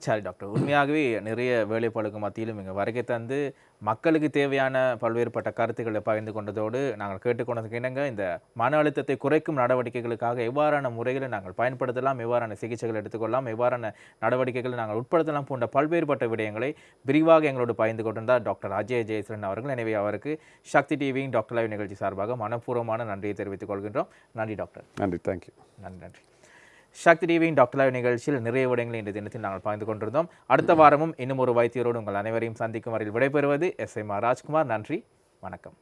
Speaker 1: சரி டாக்டர். உண்மையாகவே நிறைய வேலைப்பாடுக்கு மத்தியிலும் இங்கே வருகை தந்து மக்களுக்கு தேவையான பல்வேறுபட்ட கருத்துக்களை பகிர்ந்து கொண்டதோடு நாங்கள் கேட்டுக்கொண்டதுக்கு இணங்க இந்த மன அழுத்தத்தை குறைக்கும் நடவடிக்கைகளுக்காக எவ்வாறான முறைகளை நாங்கள் பயன்படுத்தலாம் எவ்வாறான சிகிச்சைகள் எடுத்துக்கொள்ளலாம் எவ்வாறான நடவடிக்கைகளை நாங்கள் உட்படுத்தலாம் போன்ற பல்வேறுபட்ட விடயங்களை விரிவாக எங்களோடு பகிர்ந்து கொண்டிருந்தார் டாக்டர் அஜய் ஜெயசரன் அவர்கள். எனவே அவருக்கு சக்தி டிவியின் டாக்டர் லைவ் நிகழ்ச்சி சார்பாக மனப்பூர்வமான நன்றியை தெரிவித்துக் கொள்கின்றோம். நன்றி டாக்டர்.
Speaker 2: நன்றி தேங்க்யூ
Speaker 1: நன்றி நன்றி. சக்தி டிவியின் டாக்டர் நிகழ்ச்சியில் நிறைய விடயங்களை இன்றைய தினத்தில் நாங்கள் பகிர்ந்து கொண்டிருந்தோம். அடுத்த வாரமும் இன்னும் ஒரு வைத்தியரோடு உங்கள் அனைவரையும் சந்திக்கும் வரையில் விடைபெறுவது எஸ் எம் ராஜ்குமார். நன்றி. வணக்கம்.